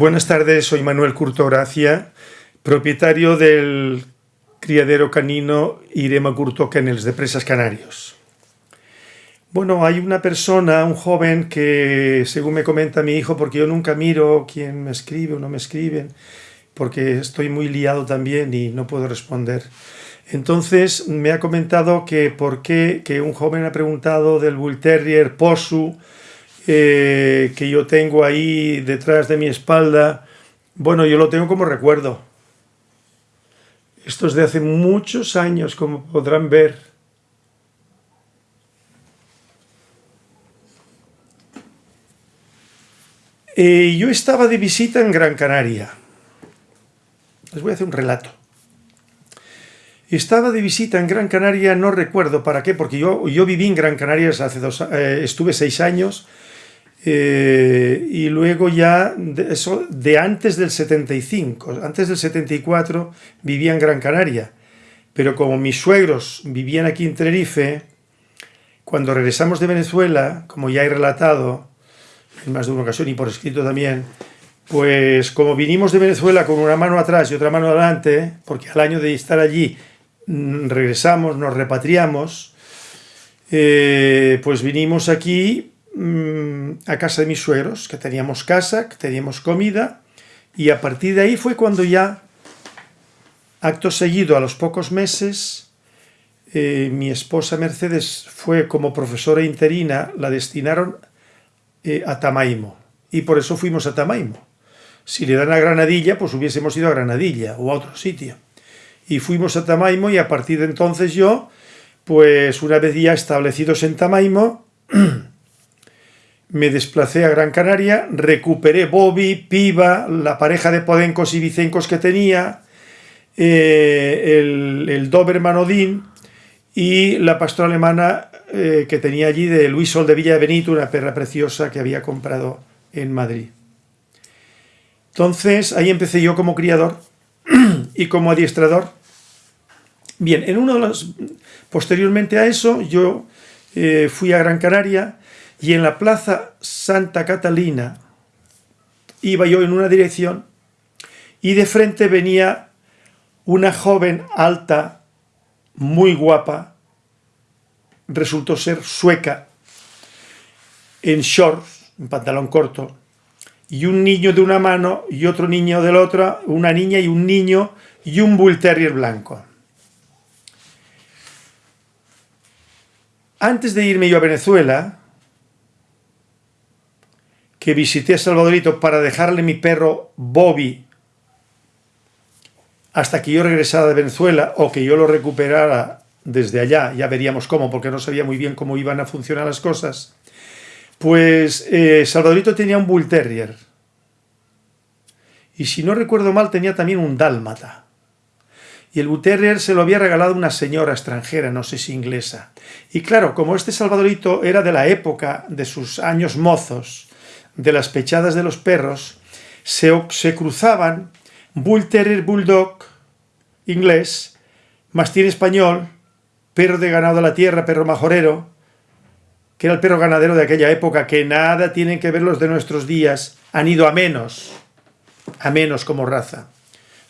Buenas tardes, soy Manuel Curto Gracia, propietario del criadero canino Irema Curto Kennels de Presas Canarios. Bueno, hay una persona, un joven que, según me comenta mi hijo, porque yo nunca miro quién me escribe o no me escriben, porque estoy muy liado también y no puedo responder. Entonces me ha comentado que por qué, que un joven ha preguntado del Bull Terrier Posu, eh, que yo tengo ahí detrás de mi espalda, bueno, yo lo tengo como recuerdo. Esto es de hace muchos años, como podrán ver. Eh, yo estaba de visita en Gran Canaria. Les voy a hacer un relato. Estaba de visita en Gran Canaria, no recuerdo para qué, porque yo, yo viví en Gran Canaria hace dos, eh, estuve seis años, eh, y luego ya, de, eso de antes del 75, antes del 74 vivía en Gran Canaria, pero como mis suegros vivían aquí en Tenerife, cuando regresamos de Venezuela, como ya he relatado en más de una ocasión y por escrito también, pues como vinimos de Venezuela con una mano atrás y otra mano adelante, porque al año de estar allí mm, regresamos, nos repatriamos, eh, pues vinimos aquí Mm, a casa de mis suegros, que teníamos casa, que teníamos comida, y a partir de ahí fue cuando ya, acto seguido, a los pocos meses, eh, mi esposa Mercedes fue como profesora interina, la destinaron eh, a Tamaimo, y por eso fuimos a Tamaimo. Si le dan a Granadilla, pues hubiésemos ido a Granadilla o a otro sitio. Y fuimos a Tamaimo y a partir de entonces yo, pues una vez ya establecidos en Tamaimo, me desplacé a Gran Canaria, recuperé Bobby, Piva, la pareja de podencos y vicencos que tenía, eh, el, el, Doberman Odín y la pastora alemana eh, que tenía allí de Luis Sol de Villa de Benito, una perra preciosa que había comprado en Madrid. Entonces ahí empecé yo como criador y como adiestrador. Bien, en uno de los, posteriormente a eso yo eh, fui a Gran Canaria, y en la plaza Santa Catalina iba yo en una dirección y de frente venía una joven alta, muy guapa, resultó ser sueca, en shorts, en pantalón corto, y un niño de una mano y otro niño de la otra, una niña y un niño y un bull terrier blanco. Antes de irme yo a Venezuela, que visité a Salvadorito para dejarle mi perro Bobby hasta que yo regresara de Venezuela o que yo lo recuperara desde allá, ya veríamos cómo, porque no sabía muy bien cómo iban a funcionar las cosas, pues eh, Salvadorito tenía un Bull Terrier. Y si no recuerdo mal, tenía también un Dálmata. Y el Bull Terrier se lo había regalado una señora extranjera, no sé si inglesa. Y claro, como este Salvadorito era de la época de sus años mozos, de las pechadas de los perros se, se cruzaban Bull Terrier Bulldog inglés, mastín español, perro de ganado de la tierra, perro majorero, que era el perro ganadero de aquella época, que nada tienen que ver los de nuestros días, han ido a menos, a menos como raza,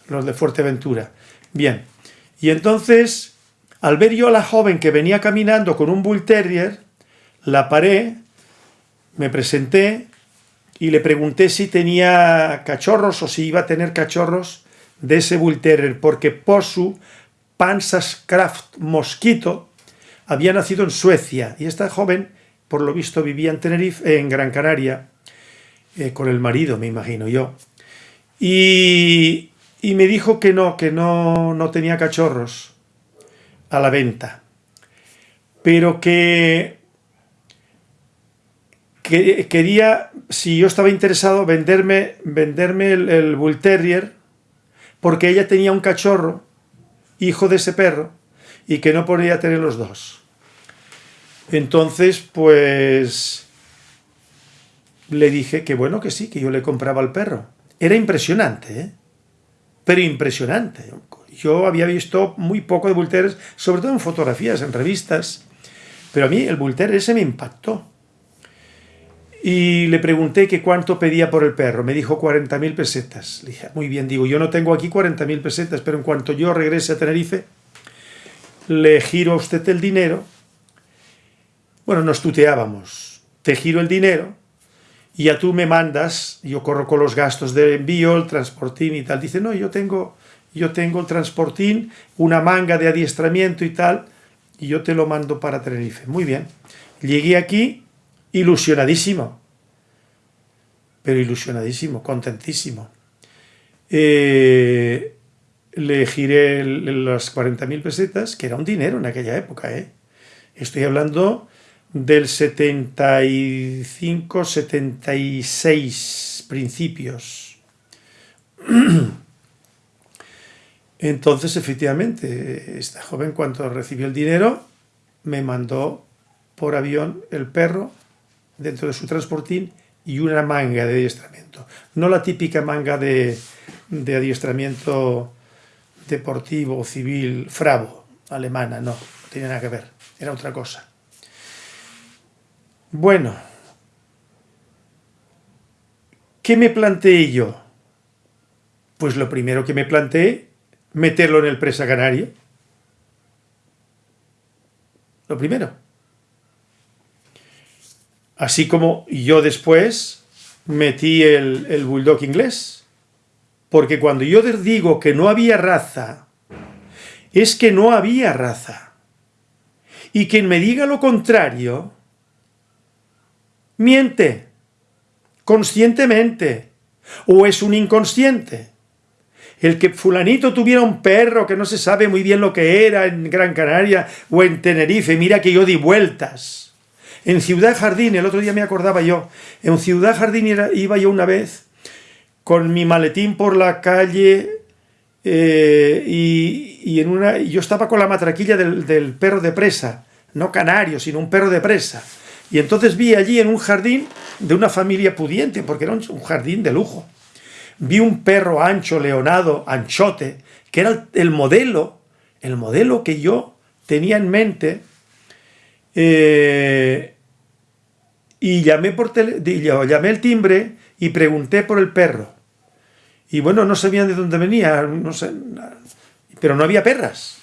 los de Fuerteventura. Bien, y entonces, al ver yo a la joven que venía caminando con un Bull Terrier, la paré, me presenté, y le pregunté si tenía cachorros o si iba a tener cachorros de ese Bull Terrier, porque Posu Pansas Kraft Mosquito había nacido en Suecia y esta joven, por lo visto, vivía en Tenerife, en Gran Canaria, eh, con el marido, me imagino yo. Y, y me dijo que no, que no, no tenía cachorros a la venta, pero que quería, si yo estaba interesado, venderme, venderme el, Bull Terrier, porque ella tenía un cachorro, hijo de ese perro, y que no podía tener los dos. Entonces, pues, le dije que bueno, que sí, que yo le compraba el perro. Era impresionante, ¿eh? pero impresionante. Yo había visto muy poco de Bull Terriers, sobre todo en fotografías, en revistas, pero a mí el Bull Terrier ese me impactó. Y le pregunté que cuánto pedía por el perro. Me dijo 40.000 pesetas. Le dije, muy bien, digo, yo no tengo aquí 40.000 pesetas, pero en cuanto yo regrese a Tenerife, le giro a usted el dinero. Bueno, nos tuteábamos. Te giro el dinero y ya tú me mandas, yo corro con los gastos de envío, el transportín y tal. Dice, no, yo tengo, yo tengo el transportín, una manga de adiestramiento y tal, y yo te lo mando para Tenerife. Muy bien. Llegué aquí ilusionadísimo, pero ilusionadísimo, contentísimo. Eh, le giré las 40.000 pesetas, que era un dinero en aquella época, ¿eh? Estoy hablando del 75, 76 principios. Entonces, efectivamente, esta joven cuando recibió el dinero, me mandó por avión el perro dentro de su transportín y una manga de adiestramiento. No la típica manga de, de adiestramiento deportivo, civil, fravo, alemana, no, no tiene nada que ver, era otra cosa. Bueno, ¿qué me planteé yo? Pues lo primero que me planteé, meterlo en el presa canaria. Lo primero. Así como yo después metí el, bulldog inglés. Porque cuando yo digo que no había raza, es que no había raza. Y quien me diga lo contrario, miente, conscientemente, o es un inconsciente. El que fulanito tuviera un perro que no se sabe muy bien lo que era en Gran Canaria o en Tenerife, mira que yo di vueltas en Ciudad Jardín, el otro día me acordaba yo, en Ciudad Jardín iba yo una vez con mi maletín por la calle eh, y, yo estaba con la matraquilla del, perro de presa, no canario, sino un perro de presa. Y entonces vi allí en un jardín de una familia pudiente, porque era un, jardín de lujo. Vi un perro ancho, leonado, anchote, que era el modelo, el modelo que yo tenía en mente eh, y llamé, por tele, llamé el timbre y pregunté por el perro. Y bueno, no sabían de dónde venía, no sé, pero no había perras.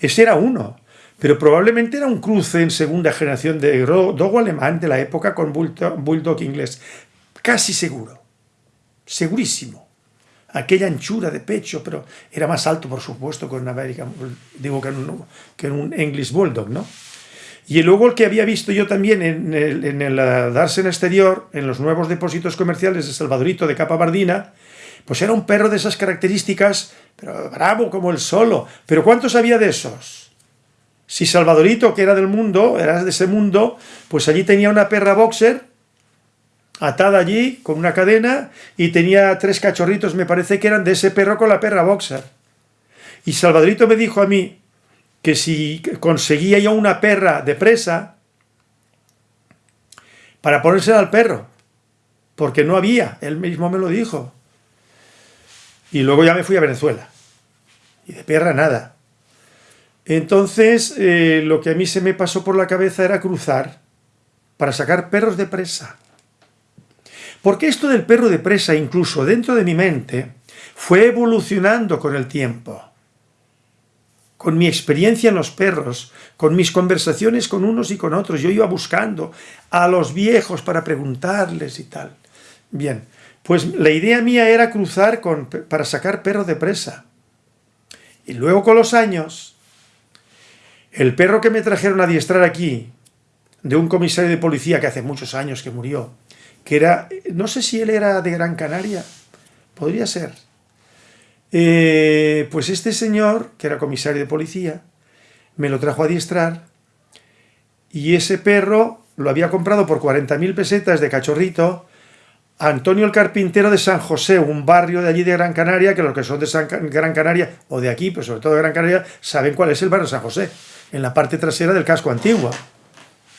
Ese era uno. Pero probablemente era un cruce en segunda generación de dogo alemán de la época con bulldog inglés. Casi seguro. Segurísimo. Aquella anchura de pecho, pero era más alto, por supuesto, que un American, digo, que un, que un English Bulldog, ¿no? Y luego el que había visto yo también en el, en el Darsen exterior, en los nuevos depósitos comerciales de Salvadorito de Capa Bardina, pues era un perro de esas características, pero bravo como el solo. Pero ¿cuántos había de esos? Si Salvadorito, que era del mundo, era de ese mundo, pues allí tenía una perra boxer atada allí con una cadena y tenía tres cachorritos, me parece que eran de ese perro con la perra boxer. Y Salvadorito me dijo a mí, que si conseguía yo una perra de presa para ponérsela al perro, porque no había, él mismo me lo dijo. Y luego ya me fui a Venezuela, y de perra nada. Entonces, eh, lo que a mí se me pasó por la cabeza era cruzar para sacar perros de presa. Porque esto del perro de presa, incluso dentro de mi mente, fue evolucionando con el tiempo con mi experiencia en los perros, con mis conversaciones con unos y con otros. Yo iba buscando a los viejos para preguntarles y tal. Bien, pues la idea mía era cruzar con, para sacar perros de presa. Y luego con los años, el perro que me trajeron a adiestrar aquí, de un comisario de policía que hace muchos años que murió, que era, no sé si él era de Gran Canaria, podría ser, eh, pues este señor, que era comisario de policía, me lo trajo a adiestrar y ese perro lo había comprado por 40.000 pesetas de cachorrito Antonio el Carpintero de San José, un barrio de allí de Gran Canaria, que los que son de Gran Canaria, o de aquí, pero sobre todo de Gran Canaria, saben cuál es el barrio de San José, en la parte trasera del casco antiguo,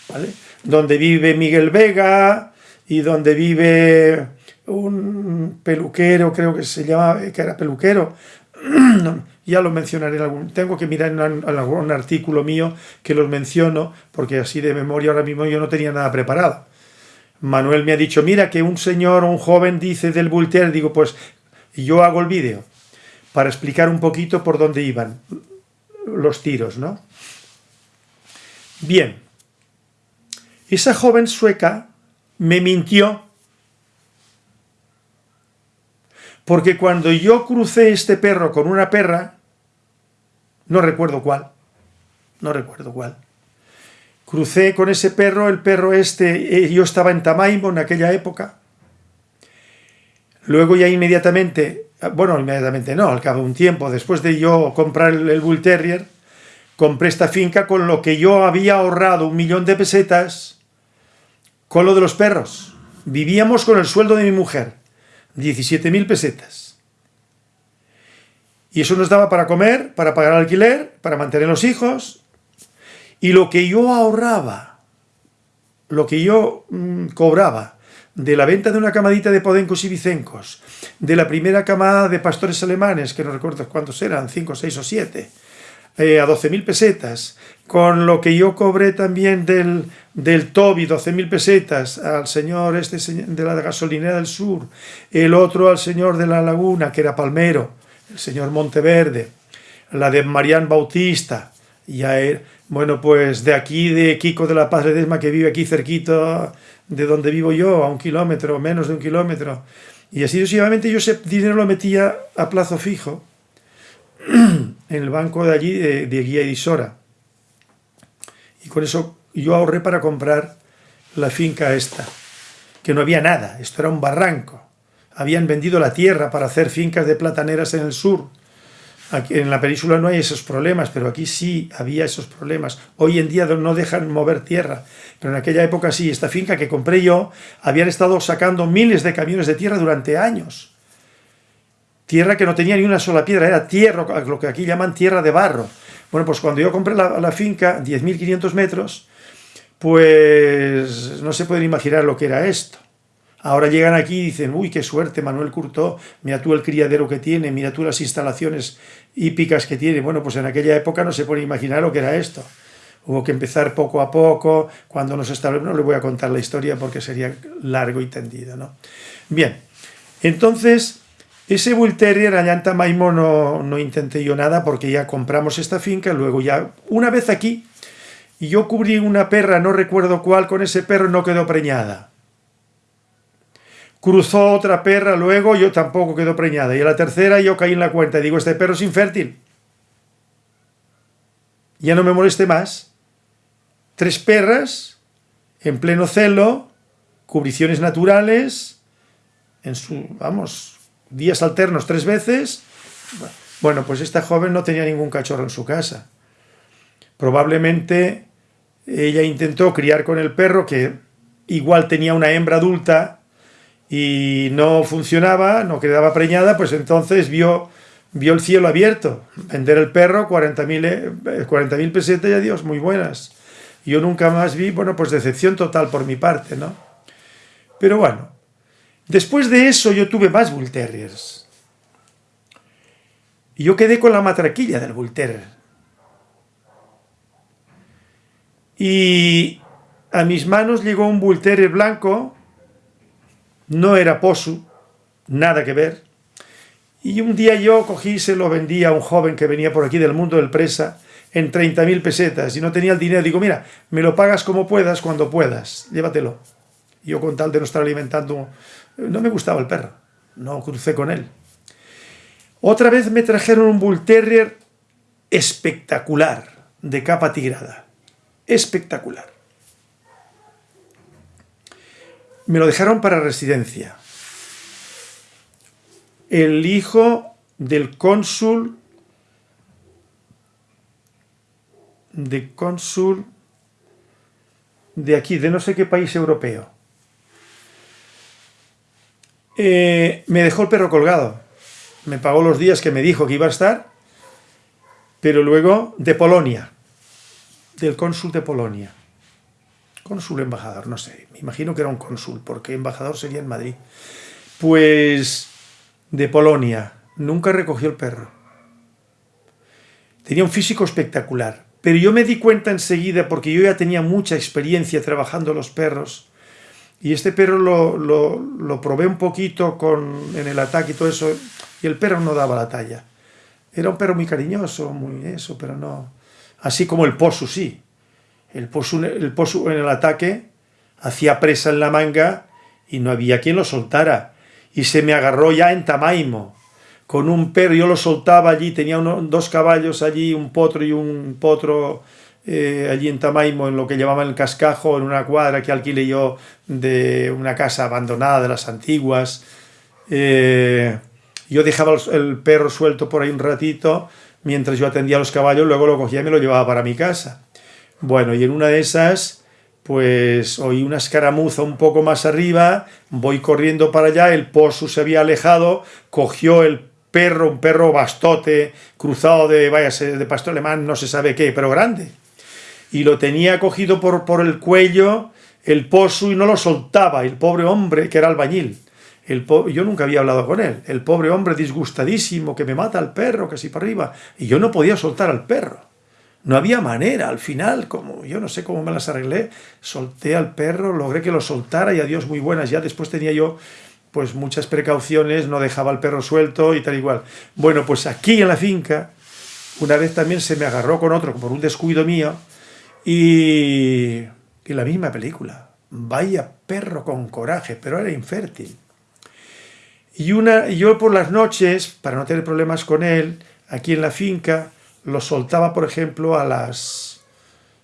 ¿vale? Donde vive Miguel Vega y donde vive un peluquero, creo que se llamaba, que era peluquero, ya lo mencionaré en algún, tengo que mirar en algún artículo mío que los menciono, porque así de memoria ahora mismo yo no tenía nada preparado. Manuel me ha dicho, mira que un señor o un joven dice del Terrier, digo, pues yo hago el vídeo para explicar un poquito por dónde iban los tiros, ¿no? Bien, esa joven sueca me mintió porque cuando yo crucé este perro con una perra, no recuerdo cuál, no recuerdo cuál, crucé con ese perro, el perro este, eh, yo estaba en Tamaimo en aquella época, luego ya inmediatamente, bueno, inmediatamente no, al cabo de un tiempo, después de yo comprar el, Bull Terrier, compré esta finca con lo que yo había ahorrado un millón de pesetas con lo de los perros. Vivíamos con el sueldo de mi mujer, 17.000 pesetas. Y eso nos daba para comer, para pagar alquiler, para mantener los hijos. Y lo que yo ahorraba, lo que yo mm, cobraba de la venta de una camadita de podencos y vicencos, de la primera camada de pastores alemanes, que no recuerdo cuántos eran, 5, 6 o 7, eh, a 12.000 pesetas, con lo que yo cobré también del, del Toby, 12.000 pesetas, al señor este de la gasolinera del sur, el otro al señor de la laguna, que era Palmero, el señor Monteverde, la de Marián Bautista, ya era, bueno, pues de aquí, de Kiko de la Paz Desma, que vive aquí cerquito de donde vivo yo, a un kilómetro, menos de un kilómetro. Y así sucesivamente yo ese dinero lo metía a plazo fijo en el banco de allí, de, de Guía y Sora. Y con eso yo ahorré para comprar la finca esta, que no había nada, esto era un barranco. Habían vendido la tierra para hacer fincas de plataneras en el sur. Aquí en la península no hay esos problemas, pero aquí sí había esos problemas. Hoy en día no dejan mover tierra, pero en aquella época sí. Esta finca que compré yo, habían estado sacando miles de camiones de tierra durante años. Tierra que no tenía ni una sola piedra, era tierra, lo que aquí llaman tierra de barro. Bueno, pues cuando yo compré la, la finca, 10.500 metros, pues no se pueden imaginar lo que era esto. Ahora llegan aquí y dicen, uy, qué suerte, Manuel Curtó, mira tú el criadero que tiene, mira tú las instalaciones hípicas que tiene. Bueno, pues en aquella época no se puede imaginar lo que era esto. Hubo que empezar poco a poco, cuando nos establecimos, no le voy a contar la historia porque sería largo y tendido, ¿no? Bien, entonces, ese Bull Terrier allá en Tamaimo no, no intenté yo nada porque ya compramos esta finca, luego ya, una vez aquí, y yo cubrí una perra, no recuerdo cuál, con ese perro no quedó preñada. Cruzó otra perra luego, yo tampoco quedó preñada. Y a la tercera yo caí en la cuenta y digo, este perro es infértil. Ya no me moleste más. Tres perras, en pleno celo, cubriciones naturales, en su, vamos, días alternos tres veces. Bueno, pues esta joven no tenía ningún cachorro en su casa. Probablemente ella intentó criar con el perro, que igual tenía una hembra adulta y no funcionaba, no quedaba preñada, pues entonces vio, vio el cielo abierto. Vender el perro, 40.000 40 eh, pesetas y adiós, muy buenas. Yo nunca más vi, bueno, pues decepción total por mi parte, ¿no? Pero bueno, después de eso yo tuve más Bull Terriers. Y yo quedé con la matraquilla del Bull. Y a mis manos llegó un Bull blanco, no era posu, nada que ver. Y un día yo cogí y se lo vendí a un joven que venía por aquí del mundo del presa en 30.000 pesetas y no tenía el dinero. Digo, mira, me lo pagas como puedas, cuando puedas, llévatelo. Yo con tal de no estar alimentando, no me gustaba el perro, no crucé con él. Otra vez me trajeron un Bull Terrier espectacular, de capa tigrada espectacular. Me lo dejaron para residencia. El hijo del cónsul de cónsul de aquí, de no sé qué país europeo. Eh, me dejó el perro colgado. Me pagó los días que me dijo que iba a estar, pero luego de Polonia del cónsul de Polonia. Cónsul embajador, no sé, me imagino que era un cónsul, porque embajador sería en Madrid. Pues de Polonia, nunca recogió el perro. Tenía un físico espectacular, pero yo me di cuenta enseguida, porque yo ya tenía mucha experiencia trabajando los perros, Y este perro lo, lo, probé un poquito con, en el ataque y todo eso, y el perro no daba la talla. Era un perro muy cariñoso, muy eso, pero no... Así como el posu, sí. El posu, el posu en el ataque hacía presa en la manga y no había quien lo soltara. Y se me agarró ya en Tamaimo, con un perro, yo lo soltaba allí, tenía dos caballos allí, un potro y un potro eh, allí en Tamaimo, en lo que llamaban el cascajo, en una cuadra que alquilé yo de una casa abandonada de las antiguas. Eh, yo dejaba el perro suelto por ahí un ratito, mientras yo atendía a los caballos, luego lo cogía y me lo llevaba para mi casa. Bueno, y en una de esas, pues oí una escaramuza un poco más arriba, voy corriendo para allá, el pozo se había alejado, cogió el perro, un perro bastote, cruzado de, vaya, de pastor alemán, no se sabe qué, pero grande y lo tenía cogido por, por el cuello el pozo y no lo soltaba, el pobre hombre que era albañil. El yo nunca había hablado con él. El pobre hombre disgustadísimo, que me mata al perro, que para arriba. Y yo no podía soltar al perro. No había manera. Al final, como yo no sé cómo me las arreglé, solté al perro, logré que lo soltara y adiós muy buenas. Ya después tenía yo pues muchas precauciones, no dejaba al perro suelto y tal igual. Bueno, pues aquí en la finca, una vez también se me agarró con otro por un descuido mío, y, la misma película. Vaya perro con coraje, pero era infértil. Y una, yo por las noches, para no tener problemas con él, aquí en la finca, lo soltaba, por ejemplo, a las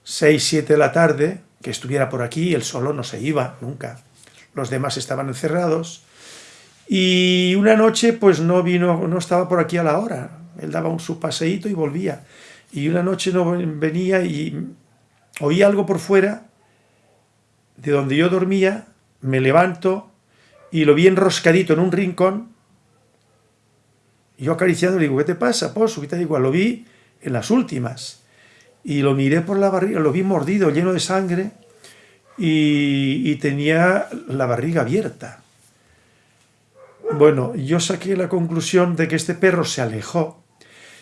6, 7 de la tarde, que estuviera por aquí, él solo no se iba, nunca. Los demás estaban encerrados. Y una noche, pues no vino, no estaba por aquí a la hora. Él daba un su paseíto y volvía. Y una noche no venía y oí algo por fuera, de donde yo dormía, me levanto y lo vi enroscadito en un rincón. yo acariciando le digo, ¿qué te pasa, Pozo? ¿Qué digo? Lo vi en las últimas. Y lo miré por la barriga, lo vi mordido, lleno de sangre, y tenía la barriga abierta. Bueno, yo saqué la conclusión de que este perro se alejó,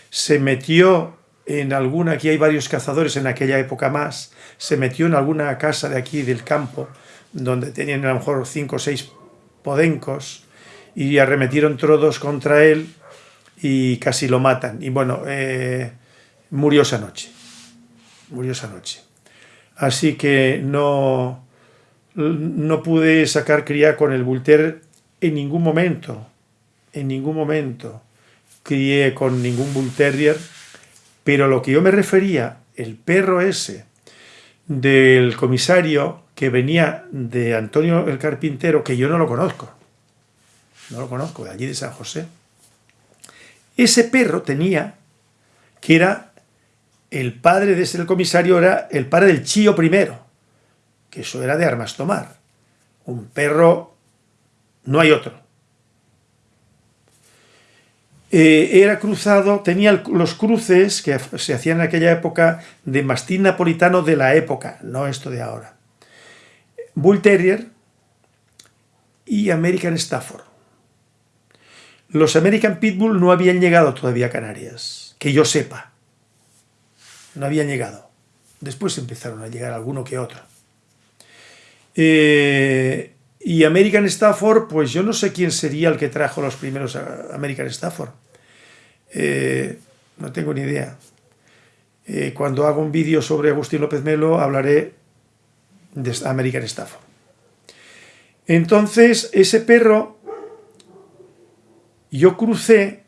se metió en alguna, aquí hay varios cazadores en aquella época más, se metió en alguna casa de aquí del campo, donde tenían a lo mejor cinco o seis podencos, y arremetieron todos contra él y casi lo matan. Y bueno, eh, murió esa noche, murió esa noche. Así que no, no pude sacar cría con el Bull en ningún momento, en ningún momento crié con ningún Bull Terrier, pero lo que yo me refería, el perro ese del comisario que venía de Antonio el Carpintero, que yo no lo conozco, no lo conozco, de allí de San José, ese perro tenía, que era el padre de ese comisario, era el padre del Chío primero, que eso era de armas tomar. Un perro, no hay otro. Eh, era cruzado, tenía los cruces que se hacían en aquella época de mastín napolitano de la época, no esto de ahora. Bull Terrier y American Stafford. Los American Pitbull no habían llegado todavía a Canarias, que yo sepa. No habían llegado. Después empezaron a llegar alguno que otro. Eh, y American Stafford, pues yo no sé quién sería el que trajo los primeros American Stafford. Eh, no tengo ni idea. Eh, cuando hago un vídeo sobre Agustín López Melo hablaré de American Stafford. Entonces, ese perro, yo crucé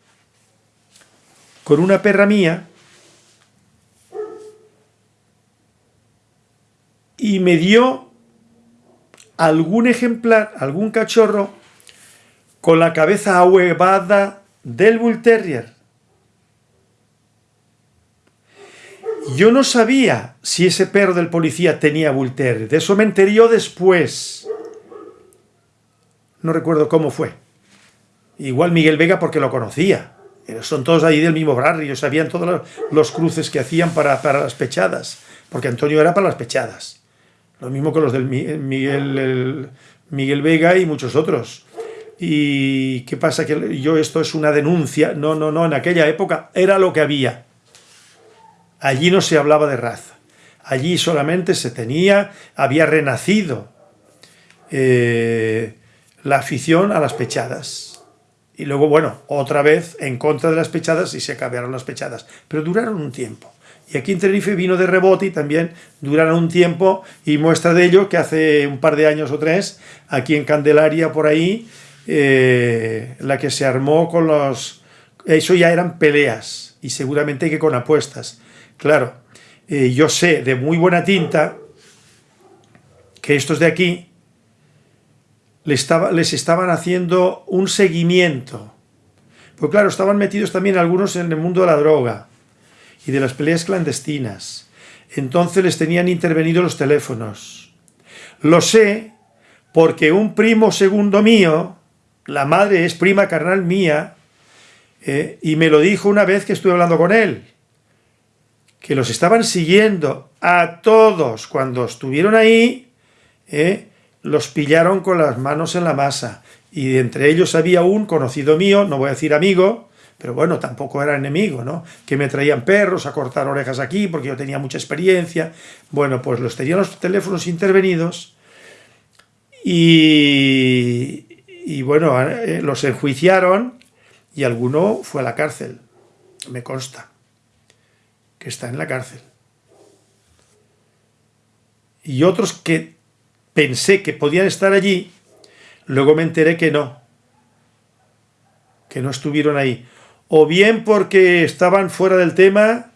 con una perra mía y me dio algún ejemplar, algún cachorro con la cabeza ahuevada del Bull Terrier. Yo no sabía si ese perro del policía tenía Terrier. De eso me enteré después. No recuerdo cómo fue. Igual Miguel Vega porque lo conocía. Son todos ahí del mismo barrio, sabían todos los cruces que hacían para, para las pechadas. Porque Antonio era para las pechadas. Lo mismo que los del Miguel, Miguel Vega y muchos otros. ¿Y qué pasa? Que yo esto es una denuncia. No, no, no, en aquella época era lo que había. Allí no se hablaba de raza. Allí solamente se tenía, había renacido eh, la afición a las pechadas. Y luego, bueno, otra vez en contra de las pechadas y se acabaron las pechadas. Pero duraron un tiempo. Y aquí en Tenerife vino de rebote y también duraron un tiempo y muestra de ello que hace un par de años o tres, aquí en Candelaria por ahí, eh, la que se armó con los... Eso ya eran peleas y seguramente que con apuestas. Claro, eh, yo sé de muy buena tinta que estos de aquí les, estaba, les estaban haciendo un seguimiento. Pues claro, estaban metidos también algunos en el mundo de la droga y de las peleas clandestinas. Entonces les tenían intervenido los teléfonos. Lo sé porque un primo segundo mío, la madre es prima carnal mía, eh, y me lo dijo una vez que estuve hablando con él, que los estaban siguiendo a todos cuando estuvieron ahí, eh, los pillaron con las manos en la masa. Y entre ellos había un conocido mío, no voy a decir amigo, pero bueno, tampoco era enemigo, ¿no? Que me traían perros a cortar orejas aquí porque yo tenía mucha experiencia. Bueno, pues los tenían los teléfonos intervenidos y, y bueno, eh, los enjuiciaron y alguno fue a la cárcel, me consta, que está en la cárcel. Y otros que pensé que podían estar allí, luego me enteré que no, que no estuvieron ahí o bien porque estaban fuera del tema,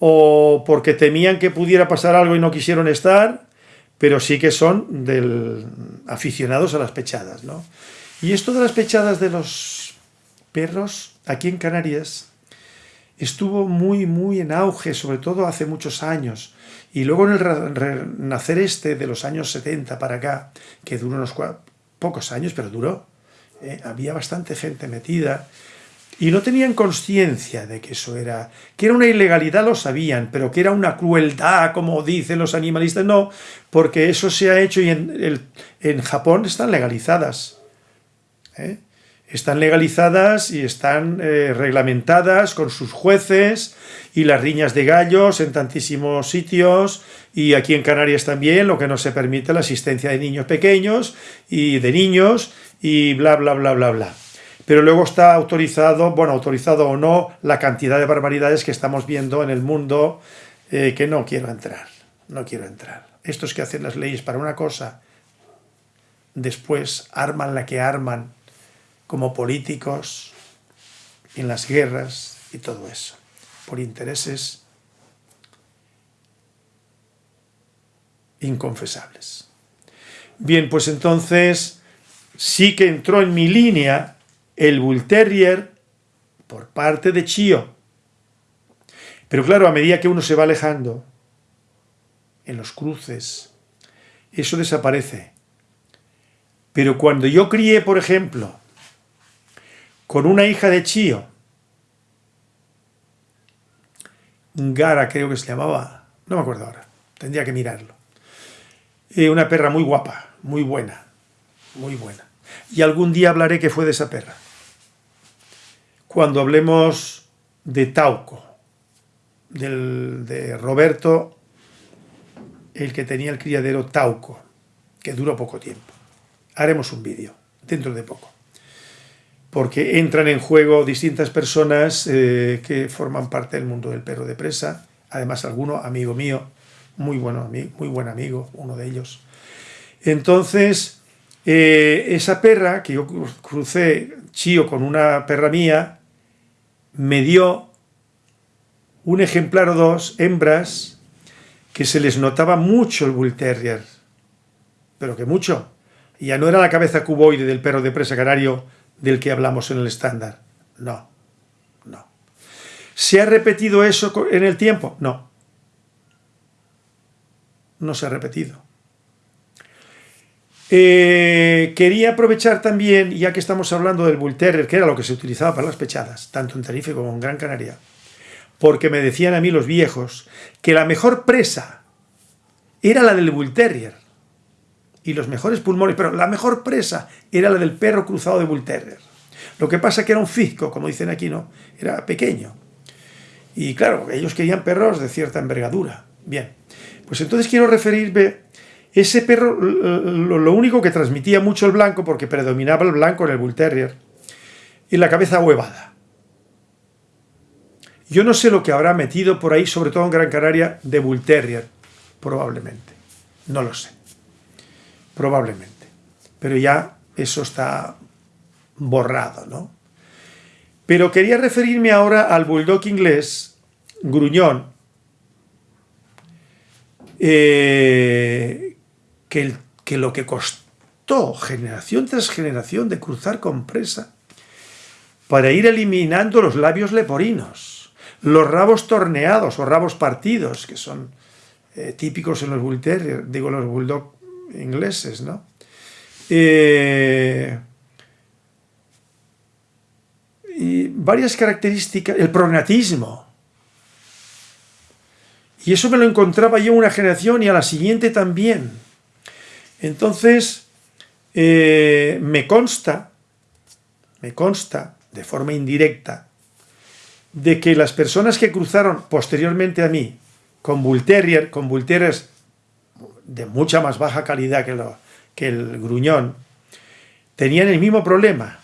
o porque temían que pudiera pasar algo y no quisieron estar, pero sí que son del, aficionados a las pechadas. ¿no? Y esto de las pechadas de los perros, aquí en Canarias, estuvo muy, muy en auge, sobre todo hace muchos años. Y luego en el renacer este de los años 70 para acá, que duró unos pocos años, pero duró, ¿eh? había bastante gente metida, y no tenían conciencia de que eso era, que era una ilegalidad lo sabían, pero que era una crueldad, como dicen los animalistas, no, porque eso se ha hecho y en, en Japón están legalizadas. ¿eh? Están legalizadas y están eh, reglamentadas con sus jueces y las riñas de gallos en tantísimos sitios y aquí en Canarias también, lo que no se permite la asistencia de niños pequeños y de niños y bla, bla, bla, bla, bla pero luego está autorizado, bueno, autorizado o no, la cantidad de barbaridades que estamos viendo en el mundo eh, que no quiero entrar, no quiero entrar. Estos que hacen las leyes para una cosa, después arman la que arman como políticos en las guerras y todo eso, por intereses inconfesables. Bien, pues entonces sí que entró en mi línea el Bull Terrier por parte de Chío. Pero claro, a medida que uno se va alejando, en los cruces, eso desaparece. Pero cuando yo crié, por ejemplo, con una hija de Chío, Gara creo que se llamaba, no me acuerdo ahora, tendría que mirarlo. Eh, una perra muy guapa, muy buena, muy buena. Y algún día hablaré que fue de esa perra cuando hablemos de Tauco, del, de Roberto, el que tenía el criadero Tauco, que duró poco tiempo. Haremos un vídeo dentro de poco, porque entran en juego distintas personas eh, que forman parte del mundo del perro de presa, además alguno amigo mío, muy, bueno, muy buen amigo, uno de ellos. Entonces, eh, esa perra que yo crucé chío con una perra mía, me dio un ejemplar o dos, hembras, que se les notaba mucho el Bull Terrier, pero que mucho. Ya no era la cabeza cuboide del perro de presa canario del que hablamos en el estándar. No, no. ¿Se ha repetido eso en el tiempo? No. No se ha repetido. Eh, quería aprovechar también, ya que estamos hablando del Bull Terrier, que era lo que se utilizaba para las pechadas, tanto en Tarife como en Gran Canaria, porque me decían a mí los viejos que la mejor presa era la del Bull Terrier y los mejores pulmones, pero la mejor presa era la del perro cruzado de Bull Terrier. Lo que pasa que era un fisco, como dicen aquí, ¿no? Era pequeño. Y claro, ellos querían perros de cierta envergadura. Bien, pues entonces quiero referirme Ese perro, lo, único que transmitía mucho el blanco, porque predominaba el blanco en el Bull Terrier, y la cabeza huevada. Yo no sé lo que habrá metido por ahí, sobre todo en Gran Canaria, de Bull Terrier, probablemente. No lo sé. Probablemente. Pero ya eso está borrado, ¿no? Pero quería referirme ahora al bulldog inglés, gruñón, eh, que, lo que costó generación tras generación de cruzar con presa para ir eliminando los labios leporinos, los rabos torneados o rabos partidos, que son eh, típicos en los bull terrier, digo los ingleses, ¿no? Eh, y varias características, el prognatismo. Y eso me lo encontraba yo una generación y a la siguiente también. Entonces, eh, me consta, me consta de forma indirecta, de que las personas que cruzaron posteriormente a mí con Bull Terrier, con Bull Terriers de mucha más baja calidad que, lo, que el gruñón, tenían el mismo problema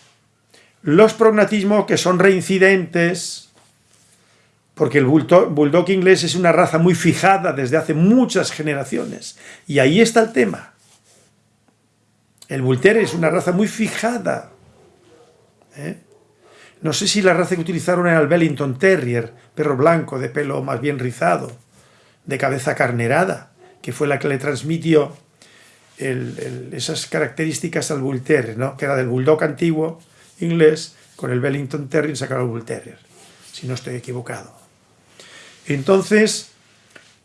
los prognatismos que son reincidentes, porque el bulldog, inglés es una raza muy fijada desde hace muchas generaciones. Y ahí está el tema. El Bull es una raza muy fijada. ¿eh? No sé si la raza que utilizaron era el Bellington Terrier, perro blanco, de pelo más bien rizado, de cabeza carnerada, que fue la que le transmitió esas características al Bull Terrier, ¿no? que era del Bulldog antiguo, inglés con el Bellington Terrier sacaron el Bull si no estoy equivocado. Entonces,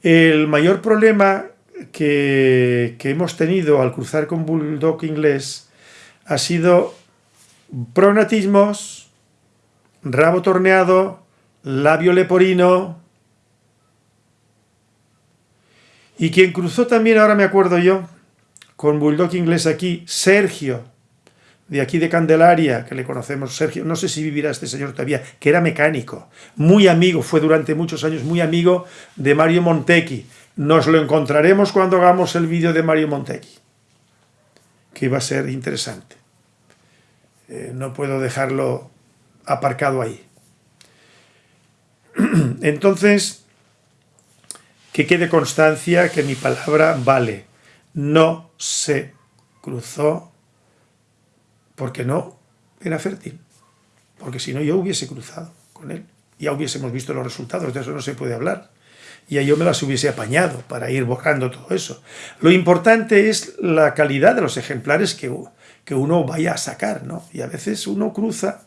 el mayor problema que, hemos tenido al cruzar con Bulldog inglés ha sido pronatismos, rabo torneado, labio leporino, y quien cruzó también, ahora me acuerdo yo, con Bulldog inglés aquí, Sergio, de aquí de Candelaria, que le conocemos, Sergio, no sé si vivirá este señor todavía, que era mecánico, muy amigo, fue durante muchos años muy amigo de Mario Montecchi. Nos lo encontraremos cuando hagamos el vídeo de Mario Montecchi, que va a ser interesante. Eh, no puedo dejarlo aparcado ahí. Entonces, que quede constancia que mi palabra vale. No se cruzó porque no era fértil. Porque si no yo hubiese cruzado con él. Ya hubiésemos visto los resultados, de eso no se puede hablar. Y yo me las hubiese apañado para ir borrando todo eso. Lo importante es la calidad de los ejemplares que, que uno vaya a sacar, ¿no? Y a veces uno cruza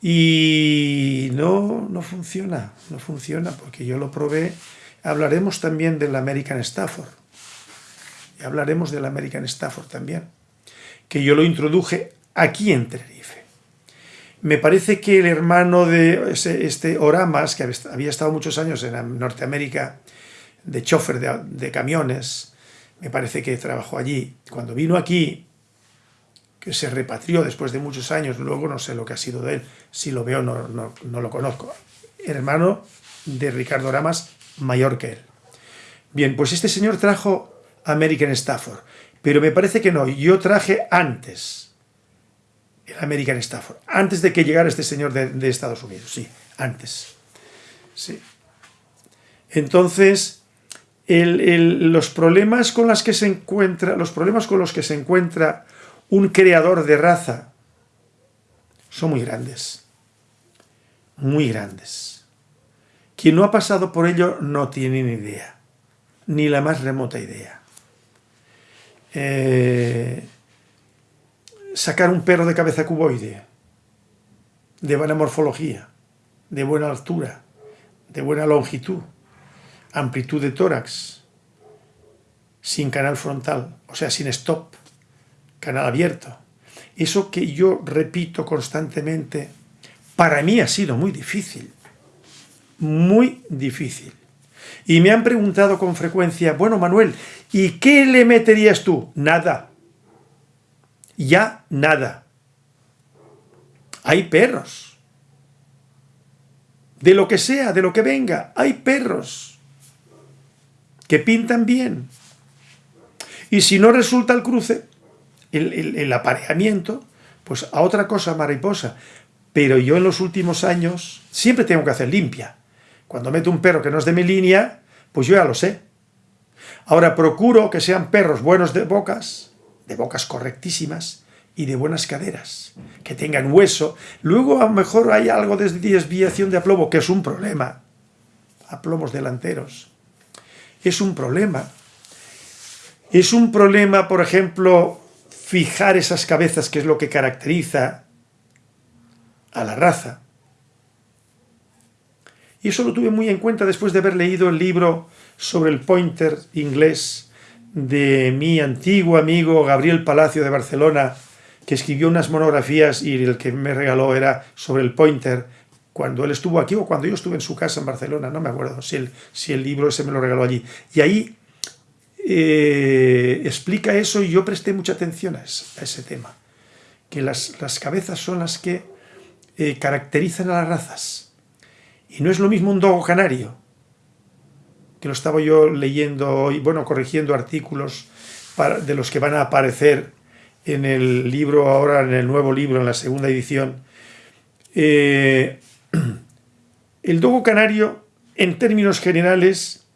y no, no funciona, no funciona, porque yo lo probé. Hablaremos también del American Stafford. Y hablaremos del American Stafford también. Que yo lo introduje aquí en Tenerife. Me parece que el hermano de este Oramas, que había estado muchos años en Norteamérica de chofer de, camiones, me parece que trabajó allí. Cuando vino aquí, que se repatrió después de muchos años, luego no sé lo que ha sido de él, si lo veo no, no, lo conozco. Hermano de Ricardo Oramas, mayor que él. Bien, pues este señor trajo American Stafford, pero me parece que no, yo traje antes el American Stafford, antes de que llegara este señor de, Estados Unidos, sí, antes. Sí. Entonces, los problemas con que se encuentra, los problemas con los que se encuentra un creador de raza son muy grandes, muy grandes. Quien no ha pasado por ello no tiene ni idea, ni la más remota idea. Eh, sacar un perro de cabeza cuboide, de buena morfología, de buena altura, de buena longitud, amplitud de tórax, sin canal frontal, o sea, sin stop, canal abierto. Eso que yo repito constantemente, para mí ha sido muy difícil, muy difícil. Y me han preguntado con frecuencia, bueno Manuel, ¿y qué le meterías tú? Nada, ya nada. Hay perros. De lo que sea, de lo que venga, hay perros que pintan bien. Y si no resulta el cruce, el, apareamiento, pues a otra cosa mariposa. Pero yo en los últimos años siempre tengo que hacer limpia. Cuando meto un perro que no es de mi línea, pues yo ya lo sé. Ahora procuro que sean perros buenos de bocas, de bocas correctísimas y de buenas caderas, que tengan hueso. Luego a lo mejor hay algo de desviación de aplomo, que es un problema. Aplomos delanteros. Es un problema. Es un problema, por ejemplo, fijar esas cabezas, que es lo que caracteriza a la raza. Y eso lo tuve muy en cuenta después de haber leído el libro sobre el pointer inglés de mi antiguo amigo Gabriel Palacio de Barcelona, que escribió unas monografías y el que me regaló era sobre el pointer cuando él estuvo aquí o cuando yo estuve en su casa en Barcelona, no me acuerdo si el, si el libro ese me lo regaló allí. Y ahí eh, explica eso y yo presté mucha atención a ese, tema, que las, cabezas son las que eh, caracterizan a las razas. Y no es lo mismo un dogo canario, que lo estaba yo leyendo hoy, bueno, corrigiendo artículos de los que van a aparecer en el libro, ahora en el nuevo libro, en la segunda edición. Eh, el dogo canario, en términos generales,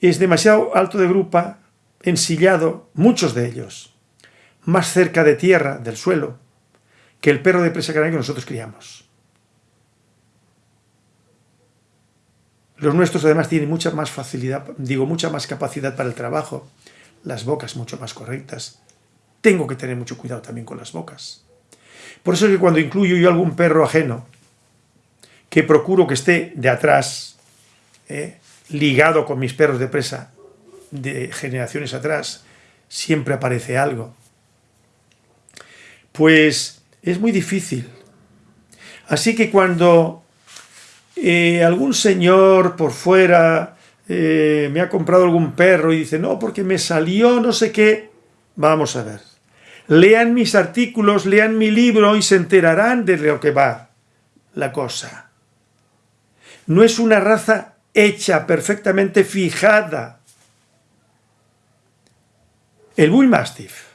es demasiado alto de grupa, ensillado, muchos de ellos, más cerca de tierra, del suelo, que el perro de presa canaria que nosotros criamos. Los nuestros además tienen mucha más facilidad, digo, mucha más capacidad para el trabajo, las bocas mucho más correctas. Tengo que tener mucho cuidado también con las bocas. Por eso es que cuando incluyo yo algún perro ajeno, que procuro que esté de atrás, ¿eh? ligado con mis perros de presa de generaciones atrás, siempre aparece algo. Pues es muy difícil. Así que cuando eh, algún señor por fuera eh, me ha comprado algún perro y dice, no, porque me salió no sé qué, vamos a ver. Lean mis artículos, lean mi libro y se enterarán de lo que va la cosa. No es una raza hecha, perfectamente fijada. El Bull Mastiff,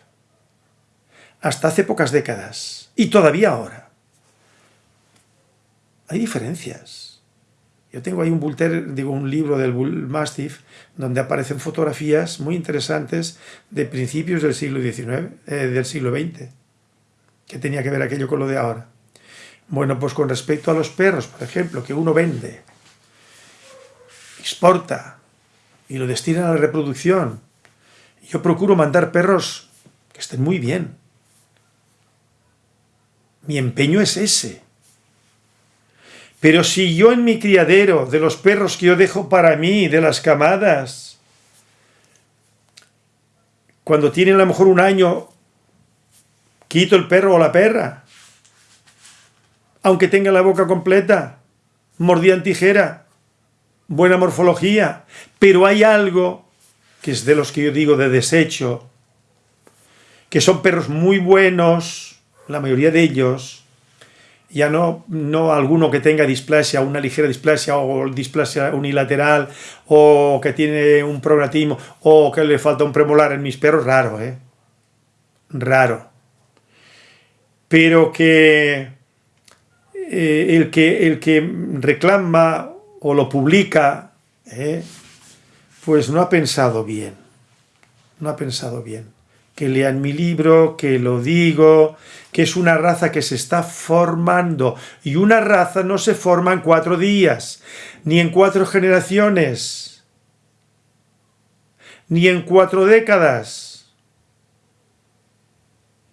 hasta hace pocas décadas, y todavía ahora, hay diferencias. Yo tengo ahí un, bulter, digo, un libro del Bull Mastiff donde aparecen fotografías muy interesantes de principios del siglo XIX, eh, del siglo XX. ¿Qué tenía que ver aquello con lo de ahora? Bueno, pues con respecto a los perros, por ejemplo, que uno vende exporta y lo destina a la reproducción. Yo procuro mandar perros que estén muy bien. Mi empeño es ese. Pero si yo en mi criadero, de los perros que yo dejo para mí, de las camadas, cuando tienen a lo mejor un año, quito el perro o la perra, aunque tenga la boca completa, mordida tijera, buena morfología, pero hay algo que es de los que yo digo de desecho, que son perros muy buenos, la mayoría de ellos, ya no, no alguno que tenga displasia, una ligera displasia o displasia unilateral, o que tiene un prognatismo, o que le falta un premolar en mis perros, raro, ¿eh? Raro. Pero que, eh, el, que el que reclama o lo publica, ¿eh? pues no ha pensado bien. No ha pensado bien. Que lean mi libro, que lo digo, que es una raza que se está formando. Y una raza no se forma en cuatro días, ni en cuatro generaciones, ni en cuatro décadas.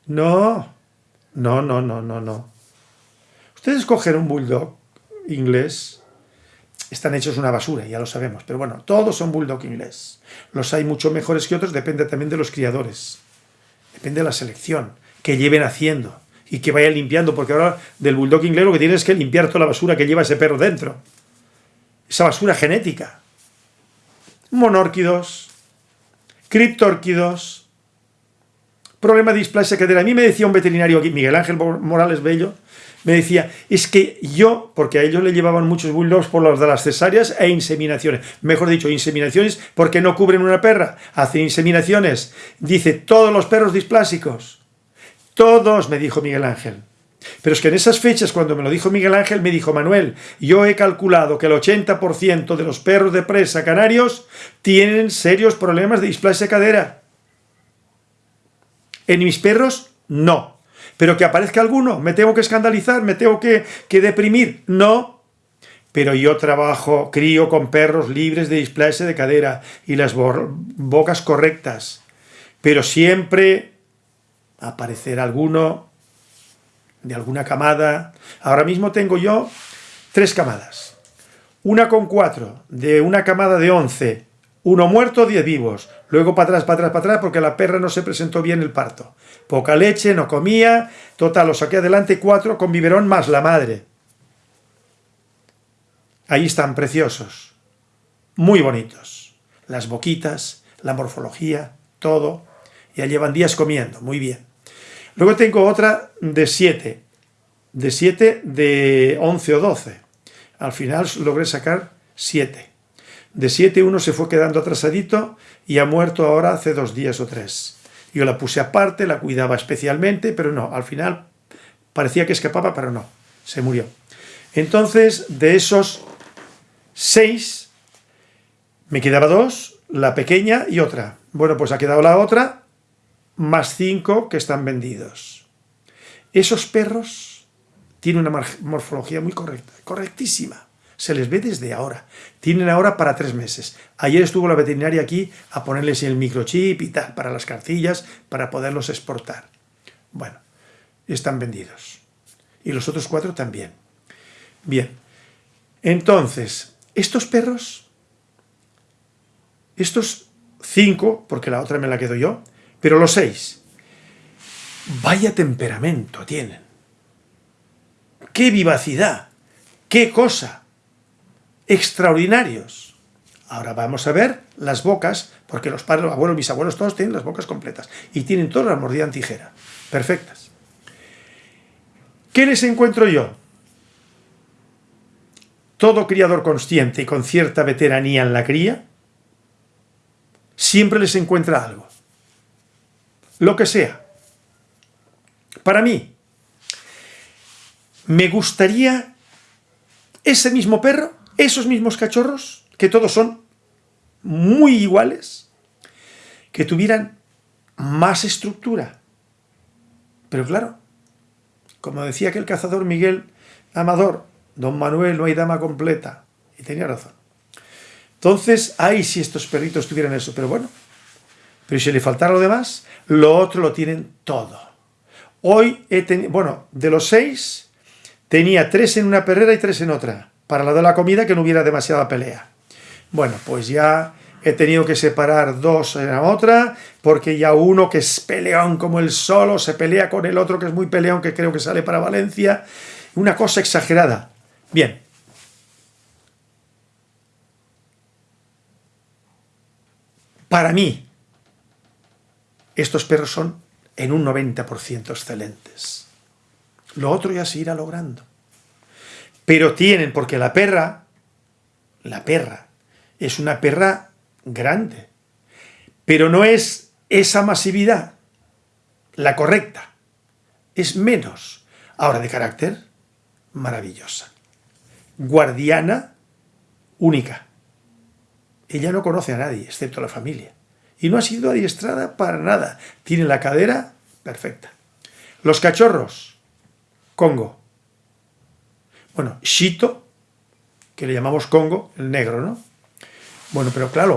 No, no, no, no, no, no. Ustedes cogen un bulldog inglés están hechos una basura, ya lo sabemos. Pero bueno, todos son bulldog inglés. Los hay mucho mejores que otros, depende también de los criadores. Depende de la selección que lleven haciendo y que vayan limpiando, porque ahora del bulldog inglés lo que tienes es que limpiar toda la basura que lleva ese perro dentro. Esa basura genética. Monórquidos, criptórquidos, problema de displasia cadera. A mí me decía un veterinario aquí, Miguel Ángel Morales Bello, me decía, es que yo, porque a ellos le llevaban muchos bulldogs por los de las cesáreas e inseminaciones, mejor dicho, inseminaciones porque no cubren una perra, hacen inseminaciones, dice, todos los perros displásicos, todos, me dijo Miguel Ángel. Pero es que en esas fechas, cuando me lo dijo Miguel Ángel, me dijo, Manuel, yo he calculado que el 80% de los perros de presa canarios tienen serios problemas de displasia cadera. En mis perros, no. Pero que aparezca alguno, me tengo que escandalizar, me tengo que, deprimir. No. Pero yo trabajo, crío con perros libres de displasia de cadera y las bocas correctas. Pero siempre aparecerá alguno de alguna camada. Ahora mismo tengo yo tres camadas. Una con cuatro, de una camada de once, uno muerto, diez vivos. Luego para atrás, para atrás, para atrás, porque la perra no se presentó bien el parto. Poca leche, no comía. Total, lo saqué adelante cuatro con biberón más la madre. Ahí están preciosos. Muy bonitos. Las boquitas, la morfología, todo. Ya llevan días comiendo, muy bien. Luego tengo otra de siete. De siete, de once o doce. Al final logré sacar siete. De siete uno se fue quedando atrasadito y ha muerto ahora hace dos días o tres. Yo la puse aparte, la cuidaba especialmente, pero no, al final parecía que escapaba, pero no, se murió. Entonces, de esos seis, me quedaba dos, la pequeña y otra. Bueno, pues ha quedado la otra, más cinco que están vendidos. Esos perros tienen una morfología muy correcta, correctísima se les ve desde ahora. Tienen ahora para tres meses. Ayer estuvo la veterinaria aquí a ponerles el microchip y tal, para las cartillas, para poderlos exportar. Bueno, están vendidos. Y los otros cuatro también. Bien, entonces, estos perros, estos cinco, porque la otra me la quedo yo, pero los seis, vaya temperamento tienen. ¡Qué vivacidad! ¡Qué cosa! Extraordinarios. Ahora vamos a ver las bocas, porque los padres, los abuelos, mis abuelos, todos tienen las bocas completas. Y tienen todas la mordida en tijera. Perfectas. ¿Qué les encuentro yo? Todo criador consciente y con cierta veteranía en la cría, siempre les encuentra algo. Lo que sea. Para mí, me gustaría ese mismo perro esos mismos cachorros, que todos son muy iguales, que tuvieran más estructura. Pero claro, como decía aquel cazador Miguel Amador, don Manuel, no hay dama completa. Y tenía razón. Entonces, ay, si estos perritos tuvieran eso, pero bueno. Pero si le faltara lo demás, lo otro lo tienen todo. Hoy he tenido, bueno, de los seis, tenía tres en una perrera y tres en otra para la de la comida que no hubiera demasiada pelea. Bueno, pues ya he tenido que separar dos en la otra, porque ya uno que es peleón como el solo, se pelea con el otro que es muy peleón, que creo que sale para Valencia. Una cosa exagerada. Bien. Para mí, estos perros son en un 90% excelentes. Lo otro ya se irá logrando. Pero tienen, porque la perra, la perra, es una perra grande, pero no es esa masividad la correcta, es menos. Ahora, de carácter, maravillosa. Guardiana, única. Ella no conoce a nadie, excepto a la familia. Y no ha sido adiestrada para nada. Tiene la cadera perfecta. Los cachorros, Congo. Bueno, Shito, que le llamamos Congo, el negro, ¿no? Bueno, pero claro,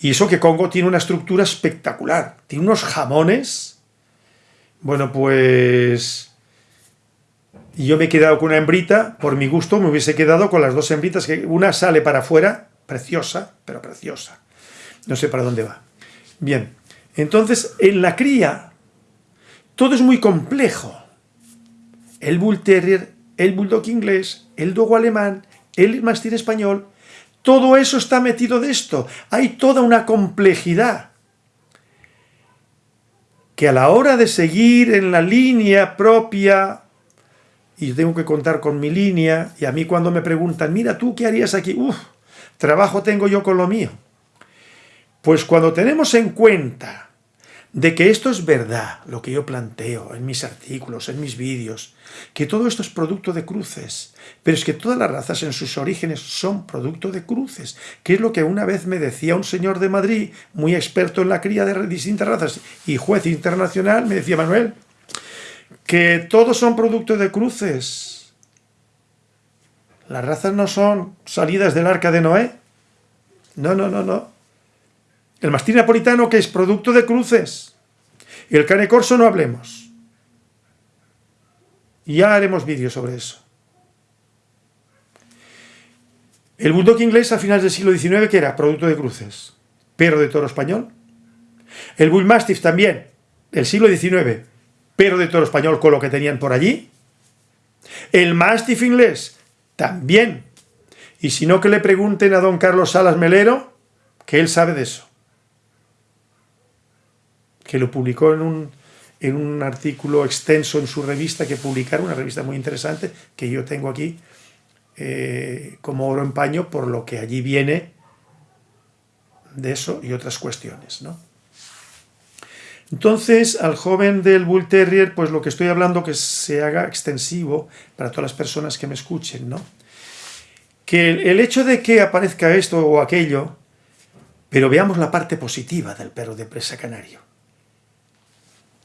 y eso que Congo tiene una estructura espectacular, tiene unos jamones, bueno, pues... yo me he quedado con una hembrita, por mi gusto me hubiese quedado con las dos hembritas, que una sale para afuera, preciosa, pero preciosa. No sé para dónde va. Bien, entonces en la cría todo es muy complejo. El Bull Terrier el bulldog inglés, el dogo alemán, el mastín español, todo eso está metido de esto. Hay toda una complejidad que a la hora de seguir en la línea propia y tengo que contar con mi línea, y a mí cuando me preguntan, mira, ¿tú qué harías aquí? Uf, trabajo tengo yo con lo mío. Pues cuando tenemos en cuenta de que esto es verdad, lo que yo planteo en mis artículos, en mis vídeos, que todo esto es producto de cruces, pero es que todas las razas en sus orígenes son producto de cruces, que es lo que una vez me decía un señor de Madrid, muy experto en la cría de distintas razas y juez internacional, me decía, Manuel, que todos son producto de cruces. Las razas no son salidas del arca de Noé. No, no, no, no. El mastín napolitano que es producto de cruces. El cane corso no hablemos. Ya haremos vídeos sobre eso. El bulldog inglés a finales del siglo XIX, que era producto de cruces, pero de toro español. El bull mastiff también, del siglo XIX, pero de toro español con lo que tenían por allí. El Mastiff inglés, también. Y si no, que le pregunten a don Carlos Salas Melero, que él sabe de eso. Que lo publicó en un, en un artículo extenso en su revista que publicaron, una revista muy interesante, que yo tengo aquí eh, como oro en paño, por lo que allí viene de eso y otras cuestiones, ¿no? Entonces, al joven del Bull Terrier, pues lo que estoy hablando que se haga extensivo para todas las personas que me escuchen, ¿no? Que el hecho de que aparezca esto o aquello, pero veamos la parte positiva del perro de presa canario.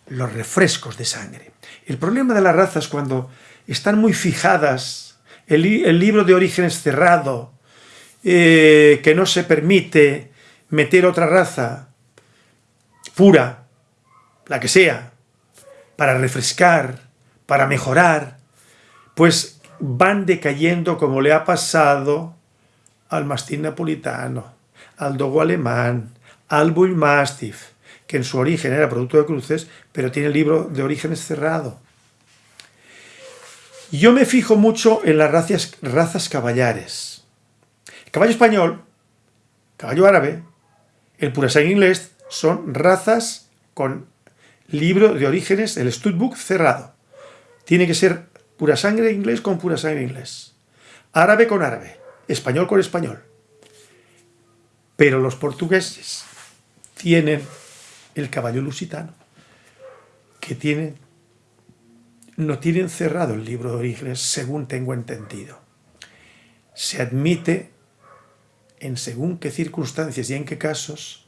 Los refrescos de sangre. El problema de las razas cuando están muy fijadas, el, libro de orígenes cerrado, eh, que no se permite meter otra raza pura, la que sea, para refrescar, para mejorar, pues van decayendo como le ha pasado al mastín napolitano, al dogo alemán, al bull mastiff, que en su origen era producto de cruces, pero tiene libro de orígenes cerrado. Yo me fijo mucho en las razas, razas caballares. Caballo español, caballo árabe, el purasang inglés son razas con libro de orígenes, el Studbook cerrado. Tiene que ser pura sangre inglés con pura sangre inglés. Árabe con árabe. Español con español. Pero los portugueses tienen el caballo lusitano, que tienen, no tienen cerrado el libro de orígenes, según tengo entendido. Se admite, en según qué circunstancias y en qué casos,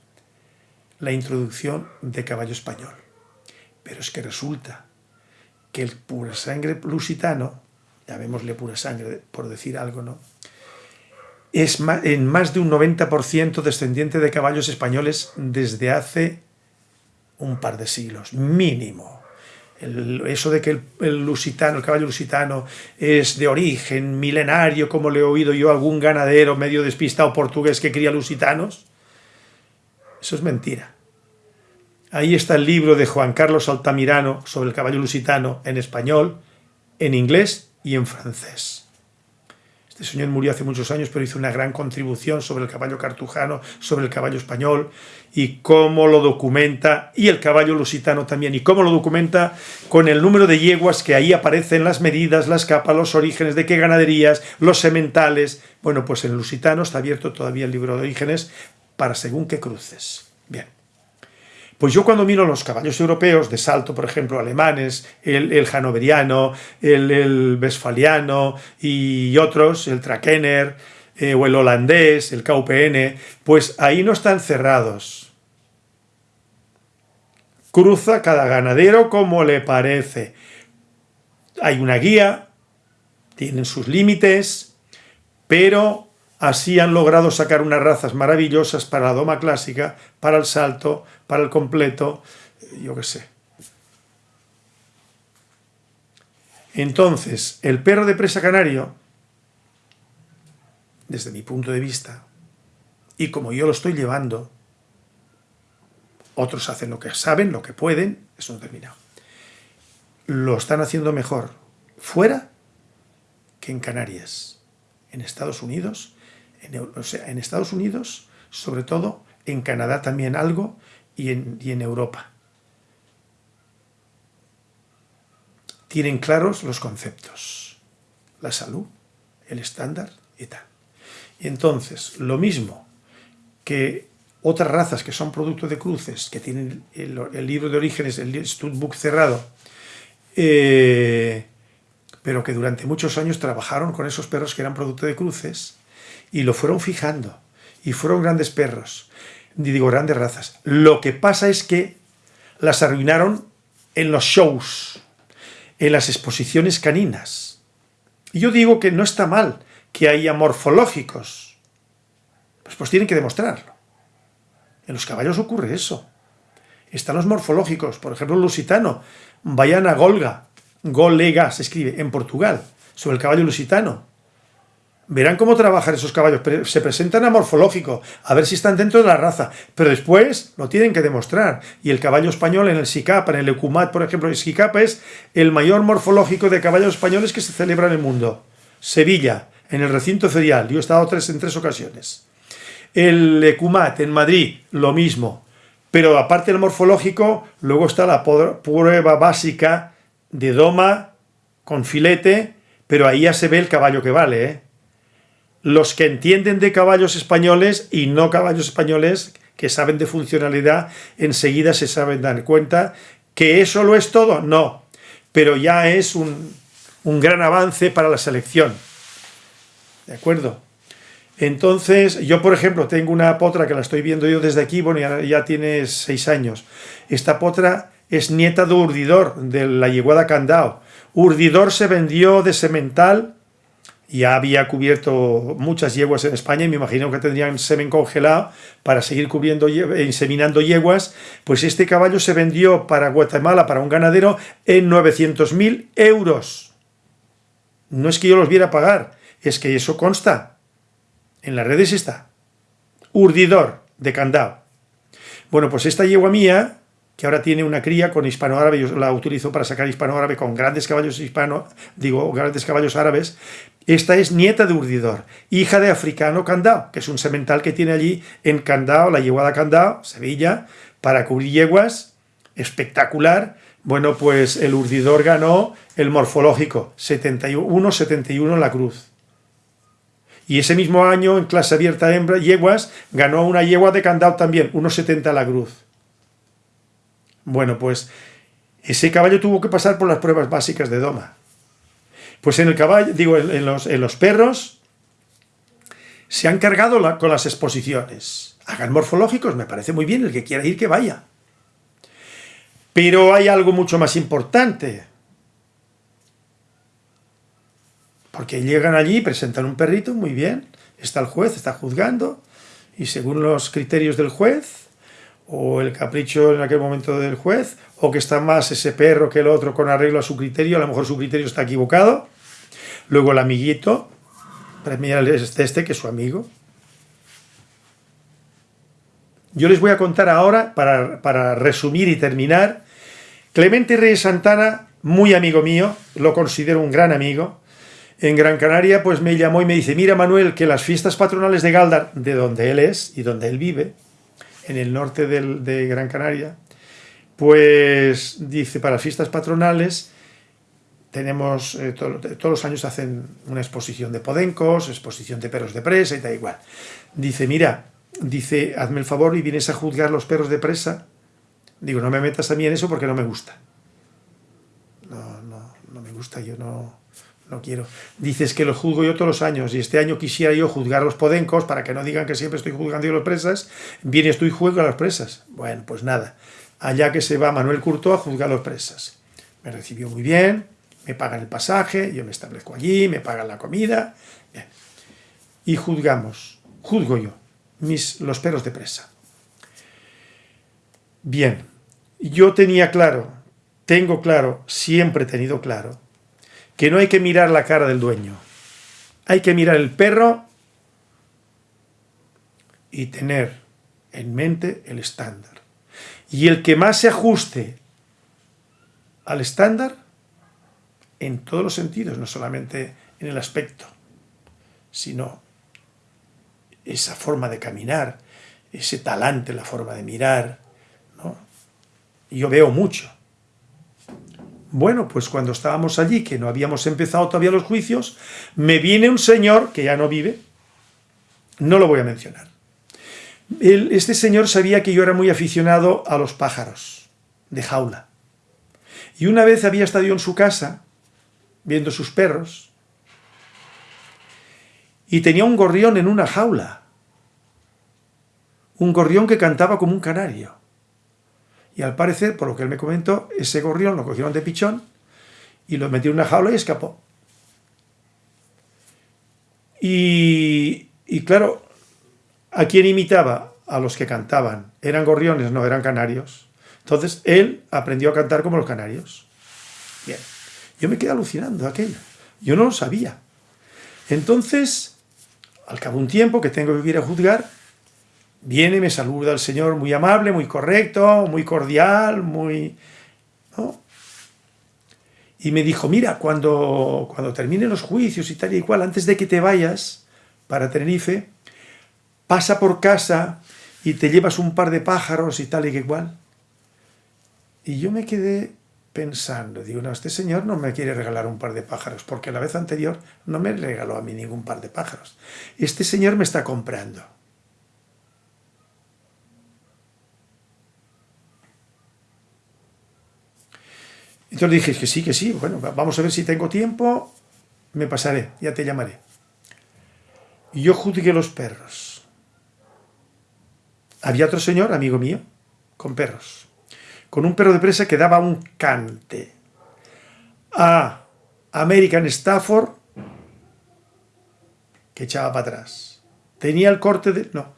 la introducción de caballo español. Pero es que resulta que el pura sangre lusitano, llamémosle pura sangre por decir algo, ¿no? Es en más de un 90% descendiente de caballos españoles desde hace un par de siglos, mínimo. eso de que el, lusitano, el caballo lusitano es de origen milenario, como le he oído yo a algún ganadero medio despistado portugués que cría lusitanos, eso es mentira. Ahí está el libro de Juan Carlos Altamirano sobre el caballo lusitano en español, en inglés y en francés. Este señor murió hace muchos años, pero hizo una gran contribución sobre el caballo cartujano, sobre el caballo español y cómo lo documenta, y el caballo lusitano también, y cómo lo documenta con el número de yeguas que ahí aparecen, las medidas, las capas, los orígenes, de qué ganaderías, los sementales. Bueno, pues en lusitano está abierto todavía el libro de orígenes para según qué cruces. Pues yo cuando miro los caballos europeos de salto, por ejemplo, alemanes, el, el hanoveriano, el, el, westfaliano y otros, el Trakener eh, o el holandés, el KPN, pues ahí no están cerrados. Cruza cada ganadero como le parece. Hay una guía, tienen sus límites, pero Así han logrado sacar unas razas maravillosas para la doma clásica, para el salto, para el completo, yo qué sé. Entonces, el perro de presa canario, desde mi punto de vista, y como yo lo estoy llevando, otros hacen lo que saben, lo que pueden, eso no terminado. Lo están haciendo mejor fuera que en Canarias. En Estados Unidos en, Estados Unidos, sobre todo, en Canadá también algo, y en, y en Europa. tienen claros los conceptos, la salud, el estándar y tal. Y entonces, lo mismo que otras razas que son producto de cruces, que tienen el, libro de orígenes, el Studbook cerrado, eh, pero que durante muchos años trabajaron con esos perros que eran producto de cruces y lo fueron fijando y fueron grandes perros, digo grandes razas. Lo que pasa es que las arruinaron en los shows, en las exposiciones caninas. Y yo digo que no está mal que haya morfológicos, pues, pues tienen que demostrarlo. En los caballos ocurre eso. Están los morfológicos, por ejemplo, el lusitano. Vayan a Golga, Golega se escribe, en Portugal, sobre el caballo lusitano. Verán cómo trabajan esos caballos, se presentan a morfológico, a ver si están dentro de la raza, pero después lo tienen que demostrar. Y el caballo español en el SICAP, en el Ecumat, por ejemplo, el SICAP es el mayor morfológico de caballos españoles que se celebra en el mundo. Sevilla, en el recinto ferial, yo he estado tres, en tres ocasiones. El Ecumat, en Madrid, lo mismo. Pero aparte del morfológico, luego está la prueba básica de doma con filete, pero ahí ya se ve el caballo que vale, ¿eh? Los que entienden de caballos españoles y no caballos españoles, que saben de funcionalidad, enseguida se saben dar cuenta que eso lo es todo, no, pero ya es un, un gran avance para la selección. ¿De acuerdo? Entonces, yo por ejemplo tengo una potra que la estoy viendo yo desde aquí, bueno, ya, tiene seis años. Esta potra es nieta de Urdidor, de la yeguada Candao. Urdidor se vendió de semental, ya había cubierto muchas yeguas en España y me imagino que tendrían semen congelado para seguir cubriendo, inseminando yeguas, pues este caballo se vendió para Guatemala, para un ganadero, en 900.000 euros. No es que yo los viera pagar, es que eso consta. En las redes está. Urdidor de Candao. Bueno, pues esta yegua mía que ahora tiene una cría con hispano-árabe, yo la utilizo para sacar hispano-árabe con grandes caballos hispano, digo, grandes caballos árabes. Esta es nieta de Urdidor, hija de Africano Candao, que es un semental que tiene allí en Candao, la yeguada Candao, Sevilla, para cubrir yeguas, espectacular. Bueno, pues el Urdidor ganó el morfológico, 71-71 en la cruz. Y ese mismo año, en clase abierta hembra, yeguas, ganó una yegua de Candao también, 1,70 la cruz. Bueno, pues ese caballo tuvo que pasar por las pruebas básicas de doma. Pues en el caballo, digo, en los, en los perros, se han cargado con las exposiciones. Hagan morfológicos, me parece muy bien, el que quiera ir que vaya. Pero hay algo mucho más importante. Porque llegan allí, presentan un perrito, muy bien, está el juez, está juzgando, y según los criterios del juez, o el capricho en aquel momento del juez, o que está más ese perro que el otro con arreglo a su criterio, a lo mejor su criterio está equivocado. Luego el amiguito, premia este, este que es su amigo. Yo les voy a contar ahora, para, para resumir y terminar, Clemente Reyes Santana, muy amigo mío, lo considero un gran amigo, en Gran Canaria pues me llamó y me dice, mira Manuel, que las fiestas patronales de Galdar, de donde él es y donde él vive, en el norte de Gran Canaria, pues dice, para fiestas patronales tenemos, eh, todos los años hacen una exposición de podencos, exposición de perros de presa y tal igual. Dice, mira, dice, hazme el favor y vienes a juzgar los perros de presa. Digo, no me metas a mí en eso porque no me gusta. No, no, no me gusta, yo no no quiero. Dices que lo juzgo yo todos los años y este año quisiera yo juzgar los podencos para que no digan que siempre estoy juzgando yo las presas. Vienes tú y juzgo a las presas. Bueno, pues nada. Allá que se va Manuel Curto a juzgar las presas. Me recibió muy bien, me pagan el pasaje, yo me establezco allí, me pagan la comida. Y juzgamos, juzgo yo, mis, los perros de presa. Bien, yo tenía claro, tengo claro, siempre he tenido claro, que no hay que mirar la cara del dueño. Hay que mirar el perro y tener en mente el estándar. Y el que más se ajuste al estándar, en todos los sentidos, no solamente en el aspecto, sino esa forma de caminar, ese talante, la forma de mirar. ¿no? yo veo mucho, Bueno, pues cuando estábamos allí, que no habíamos empezado todavía los juicios, me viene un señor que ya no vive, no lo voy a mencionar. este señor sabía que yo era muy aficionado a los pájaros de jaula. Y una vez había estado yo en su casa, viendo sus perros, y tenía un gorrión en una jaula. Un gorrión que cantaba como un canario. Y al parecer, por lo que él me comentó, ese gorrión lo cogieron de pichón y lo metió en una jaula y escapó. Y, y claro, ¿a quién imitaba? A los que cantaban. Eran gorriones, no eran canarios. Entonces él aprendió a cantar como los canarios. Bien. Yo me quedé alucinando aquello. Yo no lo sabía. Entonces, al cabo de un tiempo que tengo que ir a juzgar, viene, me saluda el Señor muy amable, muy correcto, muy cordial, muy... Y me dijo, mira, cuando, cuando terminen los juicios y tal y cual, antes de que te vayas para Tenerife, pasa por casa y te llevas un par de pájaros y tal y que cual. Y yo me quedé pensando, digo, no, este señor no me quiere regalar un par de pájaros, porque la vez anterior no me regaló a mí ningún par de pájaros. Este señor me está comprando. Entonces dije que sí, que sí, bueno, vamos a ver si tengo tiempo, me pasaré, ya te llamaré. Y yo juzgué los perros. Había otro señor, amigo mío, con perros. Con un perro de presa que daba un cante. A American Stafford, que echaba para atrás. Tenía el corte de... no.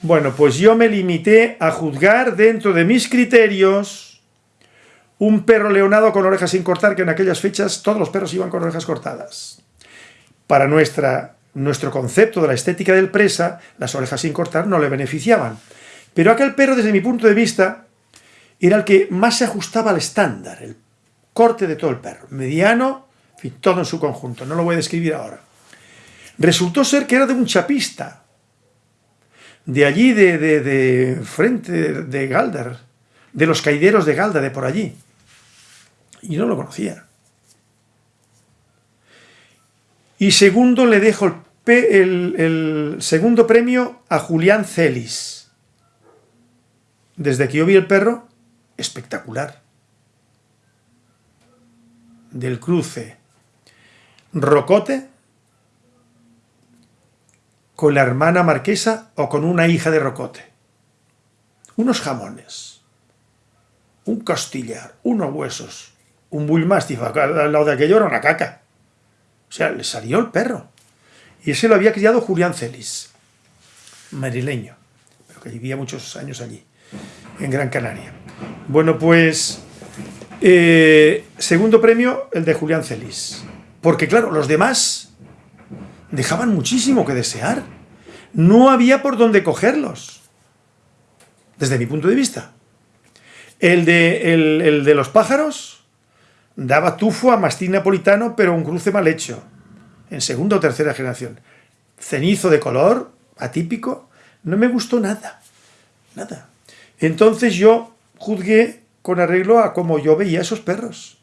Bueno, pues yo me limité a juzgar dentro de mis criterios un perro leonado con orejas sin cortar, que en aquellas fechas todos los perros iban con orejas cortadas. Para nuestra, nuestro concepto de la estética del presa, las orejas sin cortar no le beneficiaban. Pero aquel perro, desde mi punto de vista, era el que más se ajustaba al estándar, el corte de todo el perro. Mediano, en todo en su conjunto, no lo voy a describir ahora. Resultó ser que era de un chapista, de allí, de, de, de frente de Galder, de los caideros de Galda, de por allí. Y no lo conocía. Y segundo, le dejo el, segundo premio a Julián Celis. Desde que yo vi el perro, espectacular. Del cruce Rocote con la hermana marquesa o con una hija de Rocote. Unos jamones, un costillar, unos huesos, un bullmastiff al lado de aquello era una caca. O sea, le salió el perro. Y ese lo había criado Julián Celis, marileño, pero que vivía muchos años allí, en Gran Canaria. Bueno, pues, eh, segundo premio, el de Julián Celis. Porque claro, los demás dejaban muchísimo que desear. No había por dónde cogerlos, desde mi punto de vista. El de, el de los pájaros, Daba tufo a mastín napolitano, pero un cruce mal hecho, en segunda o tercera generación. Cenizo de color, atípico, no me gustó nada, nada. Entonces yo juzgué con arreglo a cómo yo veía esos perros.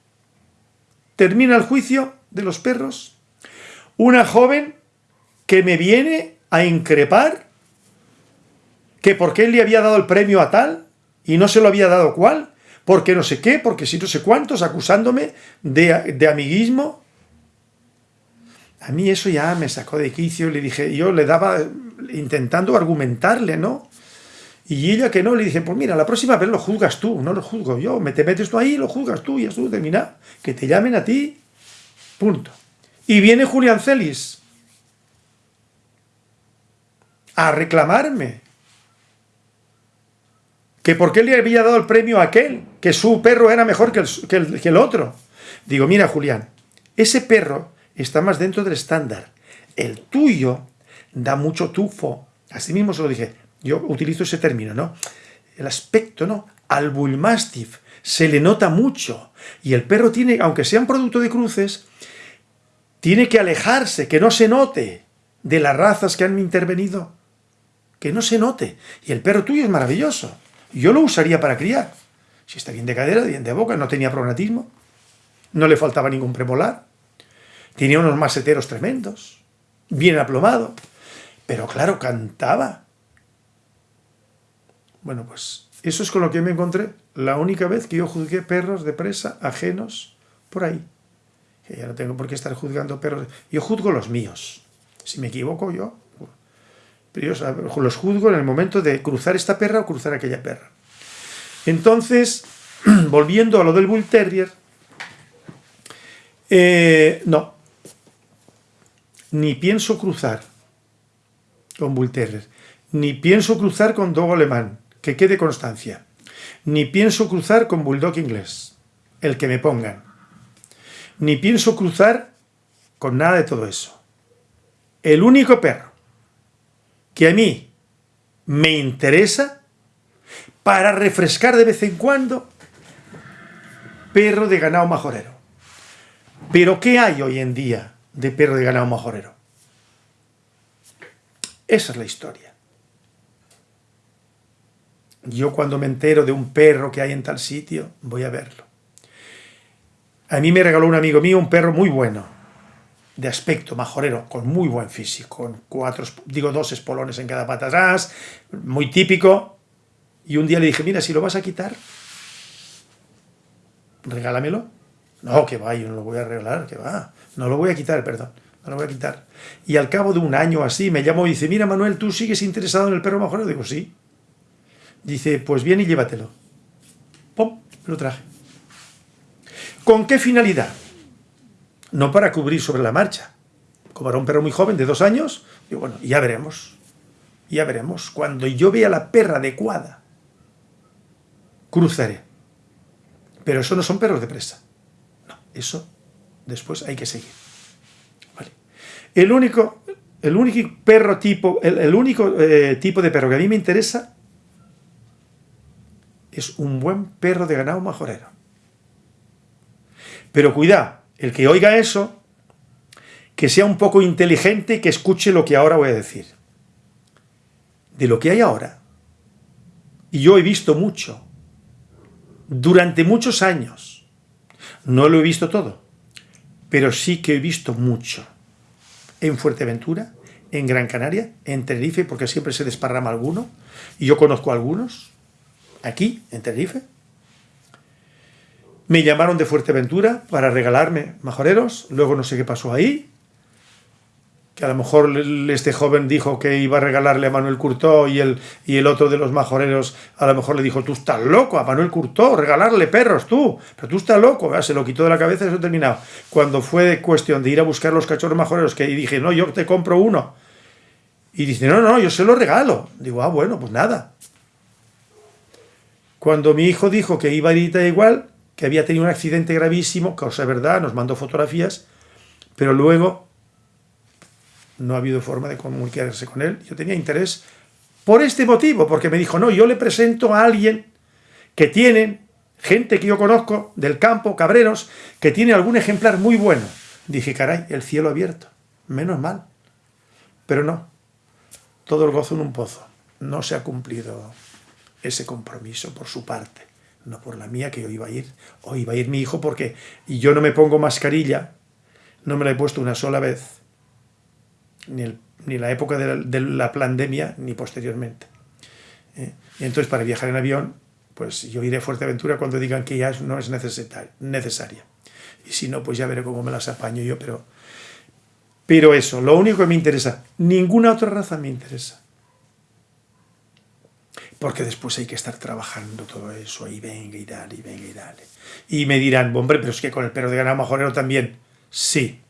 Termina el juicio de los perros. Una joven que me viene a increpar que por qué le había dado el premio a tal y no se lo había dado cual, porque no sé qué, porque si no sé cuántos, acusándome de, amiguismo. A mí eso ya me sacó de quicio, le dije, yo le daba, intentando argumentarle, ¿no? Y ella que no, le dije, pues mira, la próxima vez lo juzgas tú, no lo juzgo yo, me te metes tú ahí, lo juzgas tú y ya tú termina, que te llamen a ti, punto. Y viene Julián Celis a reclamarme que por qué le había dado el premio a aquel, que su perro era mejor que el, que el, otro. Digo, mira Julián, ese perro está más dentro del estándar. El tuyo da mucho tufo. Así mismo se lo dije. Yo utilizo ese término, ¿no? El aspecto, ¿no? Al bullmastiff se le nota mucho. Y el perro tiene, aunque sea un producto de cruces, tiene que alejarse, que no se note de las razas que han intervenido. Que no se note. Y el perro tuyo es maravilloso. Yo lo usaría para criar. Si está bien de cadera, bien de boca, no tenía prognatismo. no le faltaba ningún premolar, tenía unos maseteros tremendos, bien aplomado, pero claro, cantaba. Bueno, pues eso es con lo que me encontré la única vez que yo juzgué perros de presa ajenos por ahí. Ya no tengo por qué estar juzgando perros. Yo juzgo los míos. Si me equivoco yo, pero yo los juzgo en el momento de cruzar esta perra o cruzar aquella perra. Entonces, volviendo a lo del Bull Terrier, eh, no, ni pienso cruzar con Bull Terrier, ni pienso cruzar con Dogo Alemán, que quede constancia, ni pienso cruzar con Bulldog inglés, el que me pongan, ni pienso cruzar con nada de todo eso. El único perro que a mí me interesa para refrescar de vez en cuando, perro de ganado majorero. Pero ¿qué hay hoy en día de perro de ganado majorero? Esa es la historia. Yo cuando me entero de un perro que hay en tal sitio, voy a verlo. A mí me regaló un amigo mío un perro muy bueno, de aspecto majorero, con muy buen físico, con cuatro, digo dos espolones en cada pata atrás, muy típico. Y un día le dije, mira, si lo vas a quitar, regálamelo. No, que va, yo no lo voy a regalar, que va. No lo voy a quitar, perdón, no lo voy a quitar. Y al cabo de un año así me llamó y dice, mira Manuel, ¿tú sigues interesado en el perro majorero? Digo, sí. Dice, pues bien y llévatelo. ¡Pum! Lo traje. ¿Con qué finalidad? No para cubrir sobre la marcha. Como era un perro muy joven, de dos años, digo, bueno, ya veremos. Ya veremos. Cuando yo vea la perra adecuada, cruzaré. Pero eso no son perros de presa. No, eso después hay que seguir. Vale. El único, el único perro tipo, el, único eh, tipo de perro que a mí me interesa es un buen perro de ganado majorero. Pero cuidado, el que oiga eso, que sea un poco inteligente y que escuche lo que ahora voy a decir. De lo que hay ahora, y yo he visto mucho, durante muchos años, no lo he visto todo, pero sí que he visto mucho. En Fuerteventura, en Gran Canaria, en Tenerife, porque siempre se desparrama alguno, y yo conozco algunos, aquí, en Tenerife. Me llamaron de Fuerteventura para regalarme majoreros, luego no sé qué pasó ahí, que a lo mejor este joven dijo que iba a regalarle a Manuel Curtó y el, y el otro de los majoreros a lo mejor le dijo, tú estás loco, a Manuel Curtó, regalarle perros tú, pero tú estás loco, se lo quitó de la cabeza y eso terminado. Cuando fue cuestión de ir a buscar los cachorros majoreros, que dije, no, yo te compro uno, y dice, no, no, yo se lo regalo. Digo, ah, bueno, pues nada. Cuando mi hijo dijo que iba a ir igual, que había tenido un accidente gravísimo, cosa verdad, nos mandó fotografías, pero luego no ha habido forma de comunicarse con él. Yo tenía interés por este motivo, porque me dijo, no, yo le presento a alguien que tiene, gente que yo conozco del campo, cabreros, que tiene algún ejemplar muy bueno. Dije, caray, el cielo abierto, menos mal. Pero no, todo el gozo en un pozo. No se ha cumplido ese compromiso por su parte, no por la mía, que yo iba a ir, o iba a ir mi hijo porque y yo no me pongo mascarilla, no me la he puesto una sola vez, ni, ni la época de la, pandemia, ni posteriormente. ¿eh? Y entonces para viajar en avión, pues yo iré a Fuerteventura cuando digan que ya no es necesaria. Y si no, pues ya veré cómo me las apaño yo, pero... Pero eso, lo único que me interesa, ninguna otra raza me interesa porque después hay que estar trabajando todo eso, y venga y dale, y venga y dale. Y me dirán, hombre, pero es que con el perro de ganado majorero también. Sí.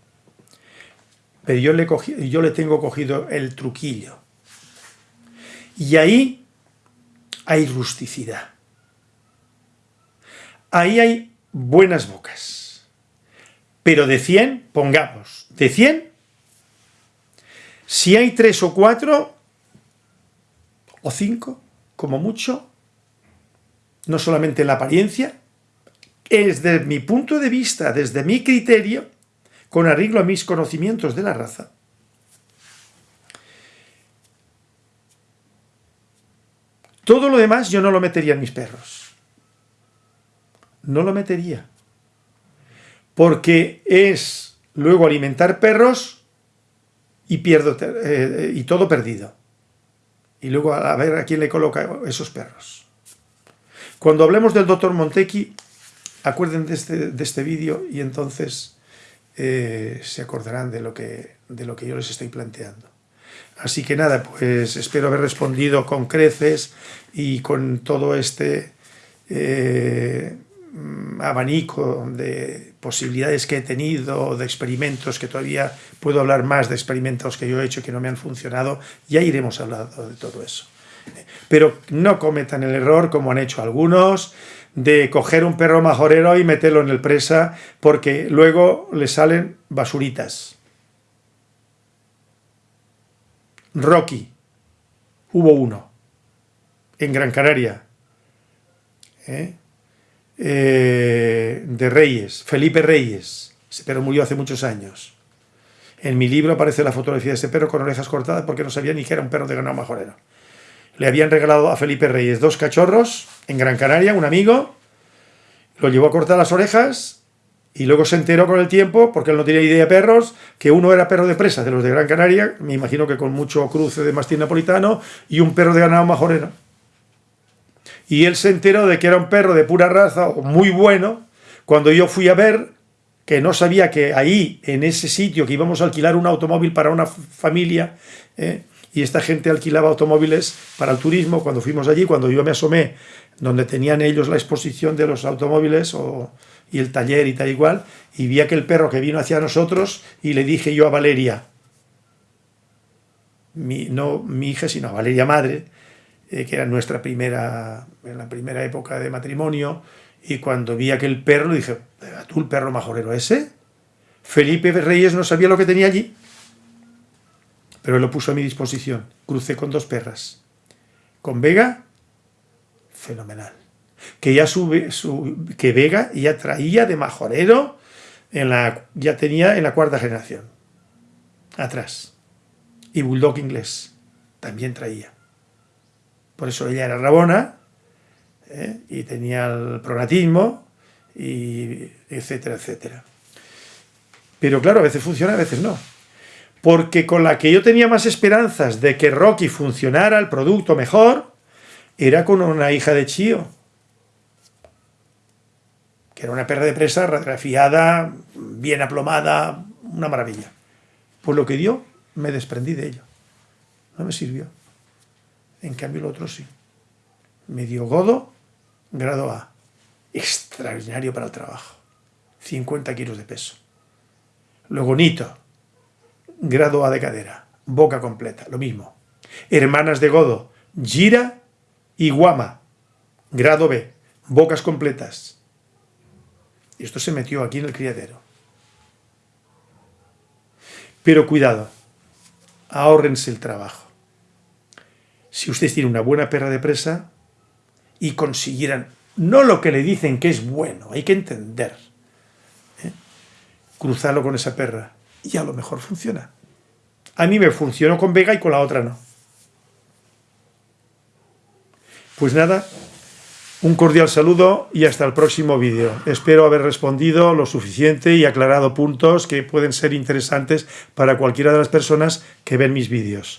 Pero yo le, yo le tengo cogido el truquillo. Y ahí hay rusticidad. Ahí hay buenas bocas. Pero de 100, pongamos, de 100, si hay tres o cuatro, o cinco, como mucho, no solamente en la apariencia, desde mi punto de vista, desde mi criterio, con arreglo a mis conocimientos de la raza, todo lo demás yo no lo metería en mis perros. No lo metería. porque es luego alimentar perros y pierdo eh, y todo perdido. Y luego a ver a quién le coloca esos perros. Cuando hablemos del doctor Montequi, acuerden de este, este vídeo y entonces eh, se acordarán de lo, que, de lo que yo les estoy planteando. Así que nada, pues espero haber respondido con creces y con todo este eh, abanico de posibilidades que he tenido, de experimentos, que todavía puedo hablar más de experimentos que yo he hecho que no me han funcionado, ya iremos hablando de todo eso. Pero no cometan el error, como han hecho algunos, de coger un perro majorero y meterlo en el presa, porque luego le salen basuritas. Rocky, hubo uno, en Gran Canaria, ¿eh? Eh, de Reyes, Felipe Reyes, ese perro murió hace muchos años. En mi libro aparece la fotografía de ese perro con orejas cortadas porque no sabía ni que era un perro de ganado majorero. Le habían regalado a Felipe Reyes dos cachorros en Gran Canaria, un amigo, lo llevó a cortar las orejas y luego se enteró con el tiempo, porque él no tenía idea de perros, que uno era perro de presa, de los de Gran Canaria, me imagino que con mucho cruce de mastín napolitano, y un perro de ganado majorero. Y él se enteró de que era un perro de pura raza, muy bueno, cuando yo fui a ver, que no sabía que ahí, en ese sitio, que íbamos a alquilar un automóvil para una familia, ¿eh? y esta gente alquilaba automóviles para el turismo, cuando fuimos allí, cuando yo me asomé, donde tenían ellos la exposición de los automóviles, y el taller y tal igual, y vi aquel perro que vino hacia nosotros y le dije yo a Valeria, mi, no mi hija, sino a Valeria madre, eh, que era nuestra primera, en la primera época de matrimonio, y cuando vi aquel perro dije, ¿tú el perro majorero ese? Felipe Reyes no sabía lo que tenía allí, pero él lo puso a mi disposición. Crucé con dos perras. Con Vega, fenomenal que ya sube, su, que Vega ya traía de majorero, en la, ya tenía en la cuarta generación, atrás. Y Bulldog inglés también traía. Por eso ella era rabona, ¿eh? y tenía el pronatismo, y etcétera, etcétera. Pero claro, a veces funciona, a veces no. Porque con la que yo tenía más esperanzas de que Rocky funcionara el producto mejor, era con una hija de Chío que era una perra de presa radiografiada, bien aplomada, una maravilla. Pues lo que dio, me desprendí de ello. No me sirvió. En cambio el otro sí. Me dio godo, grado A. Extraordinario para el trabajo. 50 kilos de peso. Luego Nito, grado A de cadera, boca completa, lo mismo. Hermanas de Godo, Gira y Guama, grado B, bocas completas. Y esto se metió aquí en el criadero. Pero cuidado, ahórrense el trabajo. Si ustedes tienen una buena perra de presa y consiguieran, no lo que le dicen que es bueno, hay que entender, ¿eh? cruzarlo con esa perra y a lo mejor funciona. A mí me funcionó con Vega y con la otra no. Pues nada, un cordial saludo y hasta el próximo vídeo. Espero haber respondido lo suficiente y aclarado puntos que pueden ser interesantes para cualquiera de las personas que ven mis vídeos.